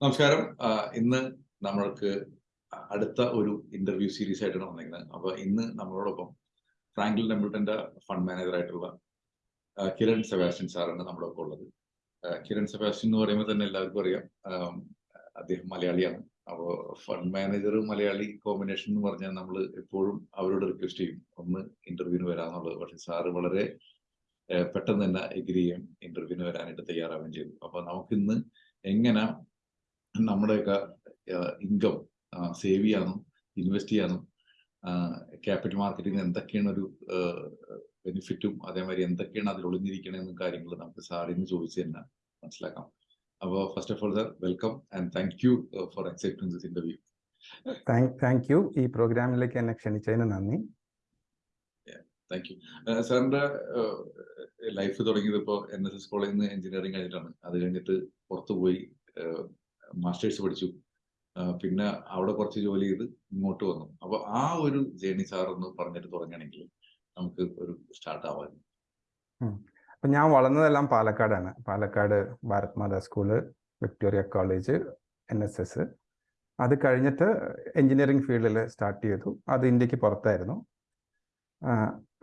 നമസ്കാരം. ഇന്ന് നമ്മൾക്ക് അടുത്ത ഒരു ഇന്റർവ്യൂ സീരീസ് ആയിട്ടാണ് വന്നിരിക്കുന്നത്. അപ്പൊ ഇന്ന് നമ്മളോടൊപ്പം ഫ്രാങ്ക്ലിൻ ടെമ്പിൾട്ടന്റെ ഫണ്ട് മാനേജർ ആയിട്ടുള്ള കിരൺ സെബാസ്റ്റ്യൻ സാറാണ് നമ്മുടെ ഒപ്പം ഉള്ളത് കിരൺ സെബാസ്റ്റ്യൻ എന്ന് പറയുമ്പോൾ തന്നെ എല്ലാവർക്കും അറിയാം. അദ്ദേഹം മലയാളിയാണ്. അപ്പോൾ ഫണ്ട് മാനേജർ മലയാളി കോമ്പിനേഷൻ എന്ന് പറഞ്ഞാൽ നമ്മൾ എപ്പോഴും അവരോട് റിക്വസ്റ്റ് ചെയ്യും ഒന്ന് ഇന്റർവ്യൂവിന് വരാന്നുള്ളത് പക്ഷെ സാറ് വളരെ പെട്ടെന്ന് തന്നെ എഗ്രി ചെയ്യും ഇന്റർവ്യൂവിന് വരാനായിട്ട് തയ്യാറാവുകയും ചെയ്തു. അപ്പൊ നമുക്കിന്ന് എങ്ങനെ നമ്മുടെയൊക്കെ ഇൻകം സേവ് ചെയ്യാനും ഇൻവെസ്റ്റ് ചെയ്യാനും ക്യാപിറ്റൽ മാർക്കറ്റിംഗ് എന്തൊക്കെയാണ് ഒരു ബെനിഫിറ്റും അതേമാതിരി എന്തൊക്കെയാണ് അതിൽ ഒളിഞ്ഞിരിക്കണമെന്ന കാര്യങ്ങൾ നമുക്ക് സാറിൽ നിന്ന് ചോദിച്ചു തന്നെ മനസ്സിലാക്കാം. അപ്പോൾ first of all sir welcome and thank you for accepting this interview thank you ഈ പ്രോഗ്രാമിലേക്ക് എന്നെ ക്ഷണിച്ചതിന് നന്ദി. താങ്ക് യു സാറിന്റെ ലൈഫ് തുടങ്ങിയത് ഇപ്പോൾ എൻ എസ് എസ് കോളേജിൽ നിന്ന് എഞ്ചിനീയറിംഗ് കഴിഞ്ഞിട്ടാണ്. അത് കഴിഞ്ഞിട്ട് പുറത്തു പോയി മാസ്റ്റേഴ്സ് പഠിച്ചു. പിന്നെ അവിടെ കുറച്ച് ജോലി ചെയ്ത് ഇങ്ങോട്ട് വന്നു. അപ്പൊ ആ ഒരു ജേണി സാർ ഒന്ന് പറഞ്ഞിട്ട് തുടങ്ങണമെങ്കിൽ നമുക്ക് ഒരു സ്റ്റാർട്ട് ആവാൻ. അപ്പൊ ഞാൻ വളർന്നതെല്ലാം പാലക്കാടാണ്. Palakkad Bharat Mata school Victoria college N S S. അത് കഴിഞ്ഞിട്ട് എഞ്ചിനീയറിംഗ് ഫീൽഡിൽ സ്റ്റാർട്ട് ചെയ്തു. അത് ഇന്ത്യയ്ക്ക് പുറത്തായിരുന്നു.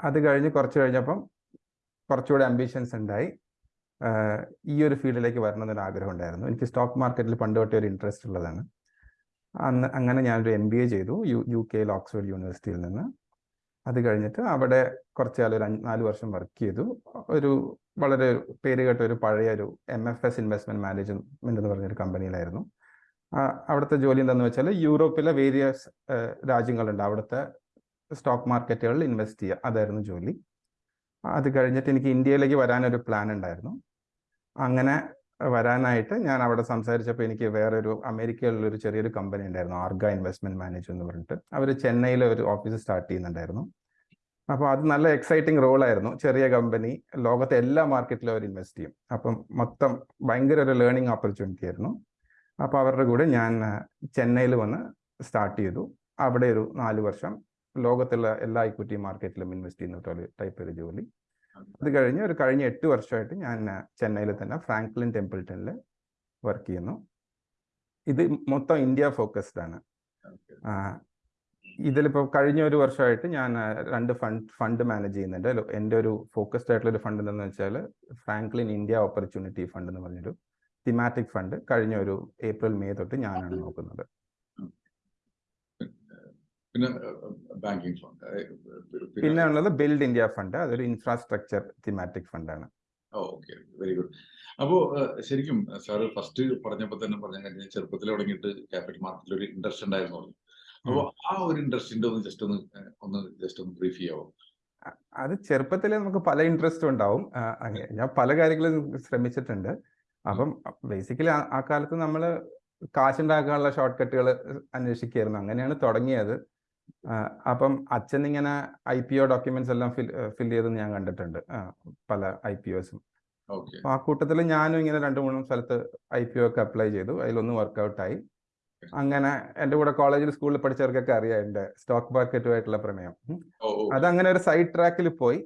അത് കഴിഞ്ഞ് കുറച്ച് കഴിഞ്ഞപ്പം കുറച്ചുകൂടെ അംബിഷൻസ് ഉണ്ടായി. ഈ ഒരു ഫീൽഡിലേക്ക് വരണമെന്നൊരു ആഗ്രഹം ഉണ്ടായിരുന്നു. എനിക്ക് സ്റ്റോക്ക് മാർക്കറ്റിൽ പണ്ട് തൊട്ടേ ഒരു ഇൻട്രസ്റ്റ് ഉള്ളതാണ്. അന്ന് അങ്ങനെ ഞാനൊരു എം ബി എ ചെയ്തു. യു യു കെയിൽ ഓക്സ്ഫോർഡ് യൂണിവേഴ്സിറ്റിയിൽ നിന്ന്. അത് കഴിഞ്ഞിട്ട് അവിടെ കുറച്ച് കാലം ഒരു നാല് വർഷം വർക്ക് ചെയ്തു. ഒരു വളരെ പേര് കേട്ട ഒരു പഴയ ഒരു M F S investment management എന്ന് പറഞ്ഞൊരു കമ്പനിയിലായിരുന്നു അവിടുത്തെ ജോലി എന്താണെന്ന് വെച്ചാൽ യൂറോപ്പിലെ വേരിയസ് രാജ്യങ്ങളുണ്ട്. അവിടുത്തെ സ്റ്റോക്ക് മാർക്കറ്റുകളിൽ ഇൻവെസ്റ്റ് ചെയ്യുക. അതായിരുന്നു ജോലി. അത് കഴിഞ്ഞിട്ട് എനിക്ക് ഇന്ത്യയിലേക്ക് വരാനൊരു പ്ലാൻ ഉണ്ടായിരുന്നു. അങ്ങനെ വരാനായിട്ട് ഞാൻ അവിടെ സംസാരിച്ചപ്പോൾ എനിക്ക് വേറൊരു അമേരിക്കയിലുള്ള ഒരു ചെറിയൊരു കമ്പനി ഉണ്ടായിരുന്നു ആർഗ ഇൻവെസ്റ്റ്മെന്റ് മാനേജർ എന്ന് പറഞ്ഞിട്ട്. അവർ ചെന്നൈയിലെ ഒരു ഓഫീസ് സ്റ്റാർട്ട് ചെയ്യുന്നുണ്ടായിരുന്നു. അപ്പോൾ അത് നല്ല എക്സൈറ്റിംഗ് റോളായിരുന്നു ചെറിയ കമ്പനി ലോകത്തെ എല്ലാ മാർക്കറ്റിലും അവർ ഇൻവെസ്റ്റ് ചെയ്യും. അപ്പം മൊത്തം ഭയങ്കര ഒരു ലേണിംഗ് ഓപ്പർച്യൂണിറ്റി ആയിരുന്നു. അപ്പോൾ അവരുടെ കൂടെ ഞാൻ ചെന്നൈയിൽ വന്ന് സ്റ്റാർട്ട് ചെയ്തു. അവിടെ ഒരു നാല് വർഷം ലോകത്തുള്ള എല്ലാ ഇക്വിറ്റി മാർക്കറ്റിലും ഇൻവെസ്റ്റ് ചെയ്യുന്ന ടൈപ്പ് ഒരു ജോലി. അത് കഴിഞ്ഞ് ഒരു കഴിഞ്ഞ എട്ട് വർഷമായിട്ട് ഞാൻ ചെന്നൈയിൽ തന്നെ ഫ്രാങ്ക്ലിൻ ടെമ്പിൾട്ടണിൽ വർക്ക് ചെയ്യുന്നു. ഇത് മൊത്തം ഇന്ത്യ ഫോക്കസ്ഡ് ആണ്. ഇതിലിപ്പോൾ കഴിഞ്ഞ ഒരു വർഷമായിട്ട് ഞാൻ രണ്ട് ഫണ്ട് ഫണ്ട് മാനേജ് ചെയ്യുന്നുണ്ട്. എന്റെ ഒരു ഫോക്കസ്ഡ് ആയിട്ടുള്ള ഒരു ഫണ്ട് എന്താണെന്ന് വെച്ചാൽ ഫ്രാങ്ക്ലിൻ ഇന്ത്യ ഓപ്പർച്യൂണിറ്റി ഫണ്ട് എന്ന് പറഞ്ഞൊരു തിമാറ്റിക് ഫണ്ട് കഴിഞ്ഞ ഒരു ഏപ്രിൽ മെയ് തൊട്ട് ഞാനാണ് നോക്കുന്നത്. പിന്നെ ബാങ്കിങ് ഫണ്ട് പിന്നെ ഉള്ളത് ബിൽഡ് ഇന്ത്യ ഫണ്ട് അതൊരു ഇൻഫ്രാസ്ട്രക്ചർ തിമാറ്റിക് ഫണ്ടാണ് ഓക്കെ വെരി ഗുഡ്. അപ്പോ ശരിക്കും സാറ് ഫസ്റ്റ് പറഞ്ഞപ്പോ തന്നെ പറഞ്ഞ കഴിഞ്ഞാൽ ചെറുപ്പത്തിൽ തുടങ്ങിയിട്ട് ക്യാപിറ്റൽ മാർക്കറ്റിൽ ഒരു ഇൻട്രസ്റ്റ് ഉണ്ടായിരുന്നു അപ്പോൾ ആ ഒരു ഇൻട്രസ്റ്റിന്റെ ഒന്ന് ജസ്റ്റ് ഒന്ന് ഒന്ന് ജസ്റ്റ് ഒന്ന് ബ്രീഫ് ചെയ്യാവോ? അത് ചെറുപ്പത്തിലേ നമുക്ക് പല ഇൻട്രസ്റ്റും ഉണ്ടാവും. ഞാൻ പല കാര്യങ്ങളും ശ്രമിച്ചിട്ടുണ്ട്. അപ്പം ബേസിക്കലി ആ കാലത്ത് നമ്മൾ കാശുണ്ടാക്കാനുള്ള ഷോർട്ട് കട്ടുകൾ അന്വേഷിക്കുകയായിരുന്നു. അങ്ങനെയാണ് തുടങ്ങിയത്. അപ്പം അച്ഛൻ ഇങ്ങനെ ഐ പി ഒ ഡോക്യുമെന്റ്സ് എല്ലാം ഫിൽ ചെയ്തെന്ന് ഞാൻ കണ്ടിട്ടുണ്ട്. പല ഐ പി ഒസും. ആ കൂട്ടത്തിൽ ഞാനും ഇങ്ങനെ രണ്ട് മൂന്നും സ്ഥലത്ത് ഐ പി ഒ ഒക്കെ അപ്ലൈ ചെയ്തു. അതിലൊന്ന് വർക്കൗട്ട് ആയി. അങ്ങനെ എന്റെ കൂടെ കോളേജിൽ സ്കൂളിൽ പഠിച്ചവർക്കൊക്കെ അറിയാം എന്റെ സ്റ്റോക്ക് മാർക്കറ്റുമായിട്ടുള്ള പ്രമേയം. അത് ഓ ഒരു സൈഡ് ട്രാക്കിൽ പോയി.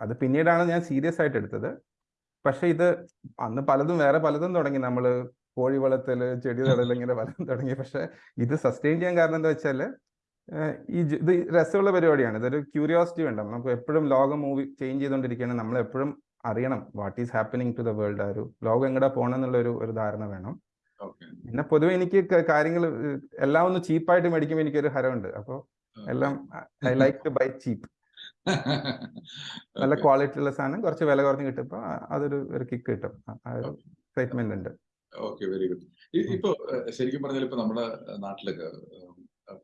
അത് പിന്നീടാണ് ഞാൻ സീരിയസ് ആയിട്ട് എടുത്തത്. പക്ഷെ ഇത് അന്ന് പലതും വേറെ പലതും തുടങ്ങി. നമ്മൾ കോഴി വളർത്തൽ ചെടി തടൽ ഇങ്ങനെ പലതും തുടങ്ങി. പക്ഷെ ഇത് സസ്റ്റെയിൻ ചെയ്യാൻ കാരണം എന്താ വെച്ചാൽ ഈ ഇത് രസമുള്ള പരിപാടിയാണ്. ഇതൊരു ക്യൂരിയോസിറ്റി വേണ്ട. നമുക്ക് എപ്പോഴും ലോകം മൂവി ചേഞ്ച് ചെയ്തുകൊണ്ടിരിക്കുകയാണ്. നമ്മൾ എപ്പോഴും അറിയണം. What is happening to the world ആ ഒരു ലോകം എങ്ങടെ പോകണം എന്നുള്ള ഒരു ഒരു ധാരണ വേണം. പിന്നെ പൊതുവെ എനിക്ക് കാര്യങ്ങൾ എല്ലാം ഒന്ന് ചീപ്പായിട്ട് മേടിക്കുമ്പോൾ എനിക്കൊരു ഹരമുണ്ട് അപ്പോൾ എല്ലാം I like to buy cheap നല്ല ക്വാളിറ്റി ഉള്ള സാധനം. കുറച്ച് വില കുറഞ്ഞ് കിട്ടുമ്പോൾ അതൊരു ഒരു കിക്ക് കിട്ടും. ആ ഒരു എക്സൈറ്റ്മെന്റ് ഉണ്ട്. ഓക്കെ വെരി ഗുഡ് ഇപ്പൊ ശരിക്കും പറഞ്ഞാൽ ഇപ്പൊ നമ്മുടെ നാട്ടിലൊക്കെ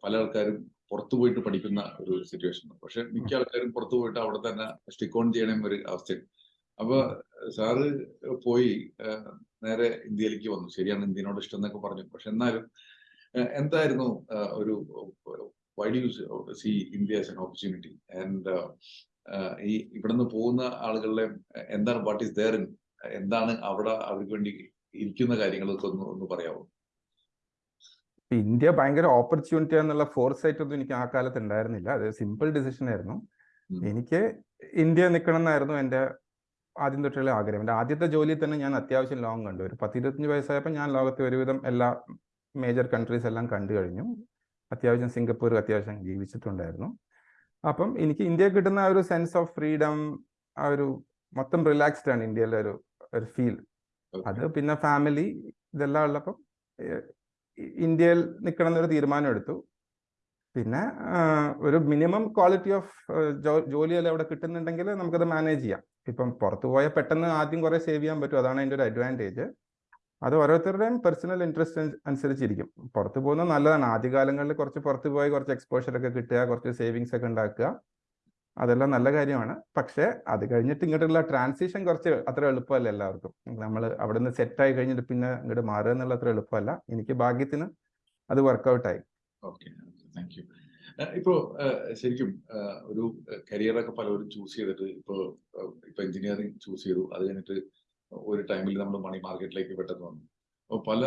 പല ആൾക്കാരും പുറത്തു പോയിട്ട് പഠിക്കുന്ന ഒരു സിറ്റുവേഷൻ പക്ഷെ മിക്ക ആൾക്കാരും പുറത്തു പോയിട്ട് അവിടെ തന്നെ സ്റ്റിക്കോൺ ഓൺ ചെയ്യണം ഒരു അവസ്ഥയുണ്ട് അപ്പൊ സാറ് പോയി നേരെ ഇന്ത്യയിലേക്ക് വന്നു. ശരിയാണ് ഇന്ത്യനോട് ഇഷ്ടം എന്നൊക്കെ പറഞ്ഞു. പക്ഷെ എന്നാലും എന്തായിരുന്നു ഒരു why do see India as an opportunity and ഈ ഇവിടുന്ന് പോകുന്ന ആളുകളുടെ എന്താണ് വാട്ട് ഈസ് ദയർ എന്താണ് അവിടെ അവർക്ക് വേണ്ടി ഇരിക്കുന്ന കാര്യങ്ങളൊക്കെ ഒന്ന് ഒന്ന് പറയാമോ ഇന്ത്യ ഭയങ്കര ഓപ്പർച്യൂണിറ്റി എന്നുള്ള ഫോർസൈറ്റ് ഒന്നും എനിക്ക് ആ കാലത്ത് ഉണ്ടായിരുന്നില്ല. അത് സിമ്പിൾ ഡിസിഷൻ ആയിരുന്നു. എനിക്ക് ഇന്ത്യ നിൽക്കണം എന്നായിരുന്നു എന്റെ ആദ്യം തൊട്ടുള്ള ആഗ്രഹം. എന്റെ ആദ്യത്തെ ജോലിയിൽ തന്നെ ഞാൻ അത്യാവശ്യം ലോങ് കണ്ടു. ഒരു പത്തിരുപത്തഞ്ച് വയസ്സായപ്പോൾ ഞാൻ ലോകത്തെ ഒരുവിധം എല്ലാ മേജർ കൺട്രീസ് എല്ലാം കണ്ടു കഴിഞ്ഞു. അത്യാവശ്യം സിംഗപ്പൂർ അത്യാവശ്യം ജീവിച്ചിട്ടുണ്ടായിരുന്നു. അപ്പം എനിക്ക് ഇന്ത്യ കിട്ടുന്ന ആ ഒരു സെൻസ് ഓഫ് ഫ്രീഡം ആ ഒരു മൊത്തം റിലാക്സ്ഡ് ആണ് ഇന്ത്യയിലെ ഒരു ഒരു ഫീൽ അത് പിന്നെ ഫാമിലി ഇതെല്ലാം ഉള്ളപ്പം ഇന്ത്യയിൽ നിൽക്കണം എന്നൊരു തീരുമാനം എടുത്തു പിന്നെ ഒരു മിനിമം ക്വാളിറ്റി ഓഫ് ജോലിയല്ല അവിടെ കിട്ടുന്നുണ്ടെങ്കിൽ നമുക്കത് മാനേജ് ചെയ്യാം. ഇപ്പം പുറത്തു പോയാൽ പെട്ടെന്ന് ആദ്യം കുറേ സേവ് ചെയ്യാൻ പറ്റും. അതാണ് അതിന്റെ ഒരു അഡ്വാന്റേജ്. അത് ഓരോരുത്തരുടെയും പേഴ്സണൽ ഇൻട്രസ്റ്റ് അനുസരിച്ചിരിക്കും. പുറത്തു പോകുന്നത് നല്ലതാണ്. ആദ്യകാലങ്ങളിൽ കുറച്ച് പുറത്ത് പോയി കുറച്ച് എക്സ്പോഷർ ഒക്കെ കിട്ടുക കുറച്ച് സേവിങ്സ് ഒക്കെ ഉണ്ടാക്കുക. അതെല്ലാം നല്ല കാര്യമാണ്. പക്ഷേ അത് കഴിഞ്ഞിട്ട് ഇങ്ങോട്ടുള്ള ട്രാൻസിഷൻ കുറച്ച് അത്ര എളുപ്പമല്ല എല്ലാവർക്കും. നമ്മൾ അവിടെ നിന്ന് സെറ്റായി കഴിഞ്ഞിട്ട് പിന്നെ ഇങ്ങോട്ട് മാറുക എന്നുള്ള അത്ര എളുപ്പമല്ല. എനിക്ക് ഭാഗ്യത്തിന് അത് വർക്കൗട്ടായി ഓക്കെ താങ്ക് യു ഇപ്പോ ശരിക്കും ഒരു കരിയറൊക്കെ പലവരും ചൂസ് ചെയ്തിട്ട് ഇപ്പോ ഇപ്പൊ എഞ്ചിനീയറിംഗ് ചൂസ് ചെയ്തു. അത് കഴിഞ്ഞിട്ട് ഒരു ടൈമിൽ നമ്മൾ മണി മാർക്കറ്റിലേക്ക് പെട്ടെന്ന് വന്നു. അപ്പോൾ പല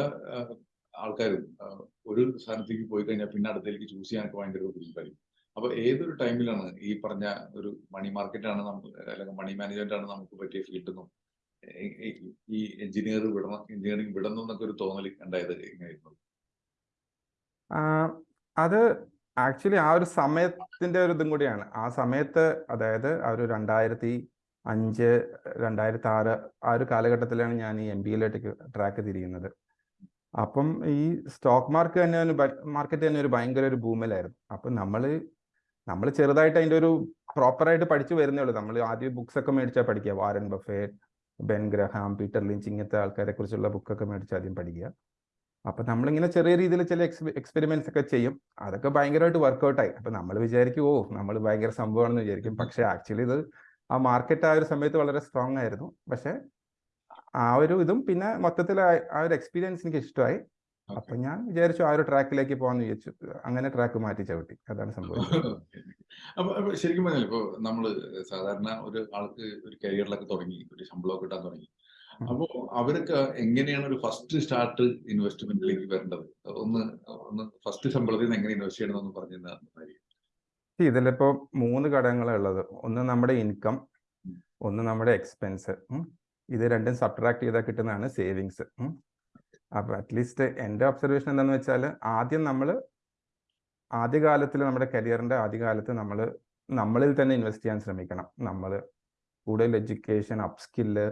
ആൾക്കാരും ഒരു സ്ഥാനത്തേക്ക് പോയി കഴിഞ്ഞാൽ പിന്നെ അടുത്തേക്ക് ചൂസ് ചെയ്യാനൊക്കെ ഭയങ്കര ബുദ്ധിമുട്ടായിരിക്കും. അപ്പൊ ഏതൊരു ടൈമിലാണ് ഈ പറഞ്ഞ ഒരു മണി മാർക്കറ്റ് ആണ് നമുക്ക് അല്ലെങ്കിൽ മണി മാനേജ്മെന്റ് ആണ് നമുക്ക് പറ്റിയ ഫീൽഡ് എന്നും ഈ- എഞ്ചിനീയർ വിടണം എഞ്ചിനീയറിംഗ് വിടണം എന്നൊക്കെ ഒരു തോന്നൽ ഉണ്ടായത് എങ്ങനെയായിരുന്നു? അത് ആക്ച്വലി ആ ഒരു സമയത്തിന്റെ ഒരു ഇതും കൂടിയാണ്. ആ സമയത്ത് അതായത് ആ ഒരു രണ്ടായിരത്തി അഞ്ച് രണ്ടായിരത്തി ആറ് ആ ഒരു കാലഘട്ടത്തിലാണ് ഞാൻ ഈ എം ബി എയിലേക്ക് ട്രാക്ക് തിരിയുന്നത്. അപ്പം ഈ സ്റ്റോക്ക് മാർക്കറ്റ് തന്നെ ഒരു മാർക്കറ്റ് തന്നെ ഒരു ഭയങ്കര ഒരു ഭൂമിലായിരുന്നു അപ്പം നമ്മൾ നമ്മൾ ചെറുതായിട്ട് അതിന്റെ ഒരു പ്രോപ്പറായിട്ട് പഠിച്ചു വരുന്നേ ഉള്ളൂ. നമ്മൾ ആദ്യം ബുക്സ് ഒക്കെ മേടിച്ചാൽ പഠിക്കുക. Warren Buffett Ben Graham Peter Lynch ഇങ്ങനത്തെ ആൾക്കാരെ കുറിച്ചുള്ള ബുക്കൊക്കെ മേടിച്ച് ആദ്യം പഠിക്കുക. അപ്പൊ നമ്മളിങ്ങനെ ചെറിയ രീതിയിൽ ചില എക്സ്പെരിമെന്റ്സ് ഒക്കെ ചെയ്യും. അതൊക്കെ ഭയങ്കരമായിട്ട് വർക്ക്ഔട്ടായി അപ്പൊ നമ്മൾ വിചാരിക്കും ഓ നമ്മൾ ഭയങ്കര സംഭവമാണെന്ന് വിചാരിക്കും. പക്ഷെ ആക്ച്വലി ഇത് ആ മാർക്കറ്റ് ആ ഒരു സമയത്ത് വളരെ സ്ട്രോങ് ആയിരുന്നു. പക്ഷെ ആ ഒരു ഇതും പിന്നെ മൊത്തത്തിൽ ആ ഒരു എക്സ്പീരിയൻസ് എനിക്ക് ഇഷ്ടമായി. അപ്പൊ ഞാൻ വിചാരിച്ചു ആ ഒരു ട്രാക്കിലേക്ക് പോകാന്ന് വിചാരിച്ചു. അങ്ങനെ ട്രാക്ക് മാറ്റി ചവിട്ടി. അതാണ് സംഭവം അപ്പൊ ശരിക്കും പറഞ്ഞാൽ ഇപ്പൊ നമ്മൾ സാധാരണ ഒരു ആൾക്ക് ഒരു കരിയറിലൊക്കെ തുടങ്ങി ഒരു ശമ്പളമൊക്കെ കിട്ടാൻ തുടങ്ങി. അപ്പോ അവർക്ക് എങ്ങനെയാണ് ഒരു ഫസ്റ്റ് സ്റ്റാർട്ട് ഇൻവെസ്റ്റ്മെന്റിലേക്ക് വരേണ്ടത്? ഒന്ന് ഒന്ന് ഫസ്റ്റ് ശമ്പളത്തിൽ നിന്ന് എങ്ങനെ ഇൻവെസ്റ്റ് ചെയ്യണമെന്ന് പറഞ്ഞു തന്നായിരിക്കും ഇതിലിപ്പോ മൂന്ന് ഘടകങ്ങളുള്ളത് ഉള്ളത്. ഒന്ന് നമ്മുടെ ഇൻകം ഒന്ന് നമ്മുടെ എക്സ്പെൻസ്. ഇത് രണ്ടും സബ്ട്രാക്ട് ചെയ്താൽ കിട്ടുന്നതാണ് സേവിങ്സ്. അപ്പൊ അറ്റ്ലീസ്റ്റ് എന്റെ ഒബ്സർവേഷൻ എന്താണെന്ന് വെച്ചാൽ ആദ്യം നമ്മൾ ആദ്യകാലത്തിൽ നമ്മുടെ കരിയറിന്റെ ആദ്യകാലത്ത് നമ്മൾ നമ്മളിൽ തന്നെ ഇൻവെസ്റ്റ് ചെയ്യാൻ ശ്രമിക്കണം. നമ്മൾ കൂടുതൽ എഡ്യൂക്കേഷൻ അപ്സ്കില്ല്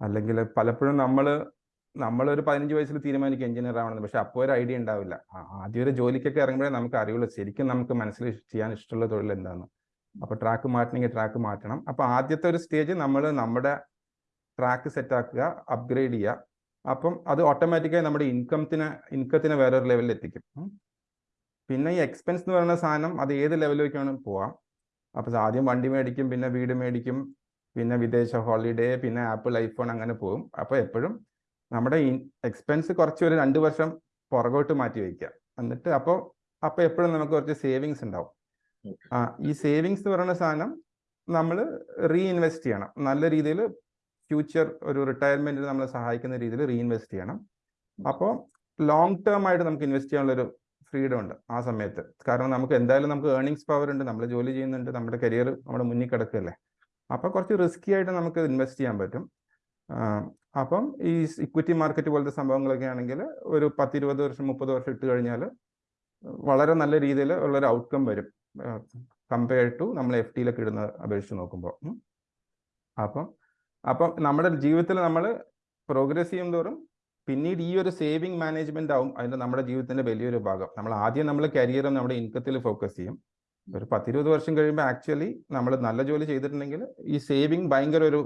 അല്ലെങ്കിൽ പലപ്പോഴും നമ്മൾ നമ്മളൊരു പതിനഞ്ച് വയസ്സിൽ തീരുമാനിക്കും എഞ്ചിനീയർ ആവണമെന്ന്. പക്ഷെ അപ്പോൾ ഒരു ഐഡിയ ഉണ്ടാവില്ല. ആദ്യം ഒരു ജോലിക്കൊക്കെ ഇറങ്ങുമ്പോഴേ നമുക്ക് അറിയുള്ളൂ ശരിക്കും നമുക്ക് മനസ്സിൽ ചെയ്യാൻ ഇഷ്ടമുള്ള തൊഴിൽ എന്താണ് അപ്പൊ ട്രാക്ക് മാറ്റണമെങ്കിൽ ട്രാക്ക് മാറ്റണം. അപ്പോൾ ആദ്യത്തെ ഒരു സ്റ്റേജ് നമ്മൾ നമ്മുടെ ട്രാക്ക് സെറ്റാക്കുക അപ്ഗ്രേഡ് ചെയ്യുക അപ്പം അത് ഓട്ടോമാറ്റിക്കായി നമ്മുടെ ഇൻകത്തിന് ഇൻകത്തിനെ വേറൊരു ലെവലിൽ എത്തിക്കും. പിന്നെ ഈ എക്സ്പെൻസ് എന്ന് പറയുന്ന സാധനം അത് ഏത് ലെവലിലേക്കാണ് പോവാം? അപ്പോൾ ആദ്യം വണ്ടി മേടിക്കും പിന്നെ വീട് മേടിക്കും പിന്നെ വിദേശ ഹോളിഡേ പിന്നെ ആപ്പിൾ ഐഫോൺ അങ്ങനെ പോകും. അപ്പോൾ എപ്പോഴും നമ്മുടെ എക്സ്പെൻസ് കുറച്ച് ഒരു രണ്ട് വർഷം പുറകോട്ട് മാറ്റി വയ്ക്കുക. എന്നിട്ട് അപ്പോൾ അപ്പോൾ എപ്പോഴും നമുക്ക് കുറച്ച് സേവിങ്സ് ഉണ്ടാവും. ആ ഈ സേവിങ്സ് എന്ന് പറയുന്ന സാധനം നമ്മൾ റീഇൻവെസ്റ്റ് ചെയ്യണം. നല്ല രീതിയിൽ ഫ്യൂച്ചർ ഒരു റിട്ടയർമെന്റിന് നമ്മളെ സഹായിക്കുന്ന രീതിയിൽ റീഇൻവെസ്റ്റ് ചെയ്യണം. അപ്പോൾ ലോങ് ടേം ആയിട്ട് നമുക്ക് ഇൻവെസ്റ്റ് ചെയ്യാനുള്ളൊരു ഫ്രീഡം ഉണ്ട് ആ സമയത്ത്. കാരണം നമുക്ക് എന്തായാലും നമുക്ക് ഏർണിങ്സ് പവർ ഉണ്ട് നമ്മൾ ജോലി ചെയ്യുന്നുണ്ട് നമ്മുടെ കരിയർ നമ്മുടെ മുന്നിൽ കിടക്കുകയല്ലേ. അപ്പോൾ കുറച്ച് റിസ്ക്കി ആയിട്ട് നമുക്ക് ഇൻവെസ്റ്റ് ചെയ്യാൻ പറ്റും. അപ്പം ഈ ഇക്വിറ്റി മാർക്കറ്റ് പോലത്തെ സംഭവങ്ങളൊക്കെ ആണെങ്കിൽ ഒരു പത്തിരുപത് വർഷം മുപ്പത് വർഷം ഇട്ട് കഴിഞ്ഞാൽ വളരെ നല്ല രീതിയിൽ ഉള്ളൊരു ഔട്ട്കം വരും. കമ്പയർ ടു നമ്മൾ എഫ് ടിയിലൊക്കെ ഇടുന്ന അപേക്ഷിച്ച് നോക്കുമ്പോൾ അപ്പം അപ്പം നമ്മുടെ ജീവിതത്തിൽ നമ്മൾ പ്രോഗ്രസ് ചെയ്യും തോറും പിന്നീട് ഈ ഒരു സേവിങ് മാനേജ്മെന്റ് ആവും അതിന്റെ നമ്മുടെ ജീവിതത്തിന്റെ വലിയൊരു ഭാഗം. നമ്മൾ ആദ്യം നമ്മൾ കരിയറും നമ്മുടെ ഇൻകത്തിൽ ഫോക്കസ് ചെയ്യും. ഒരു പത്തിരുപത് വർഷം കഴിയുമ്പോൾ ആക്ച്വലി നമ്മൾ നല്ല ജോലി ചെയ്തിട്ടുണ്ടെങ്കിൽ ഈ സേവിങ് ഭയങ്കര ഒരു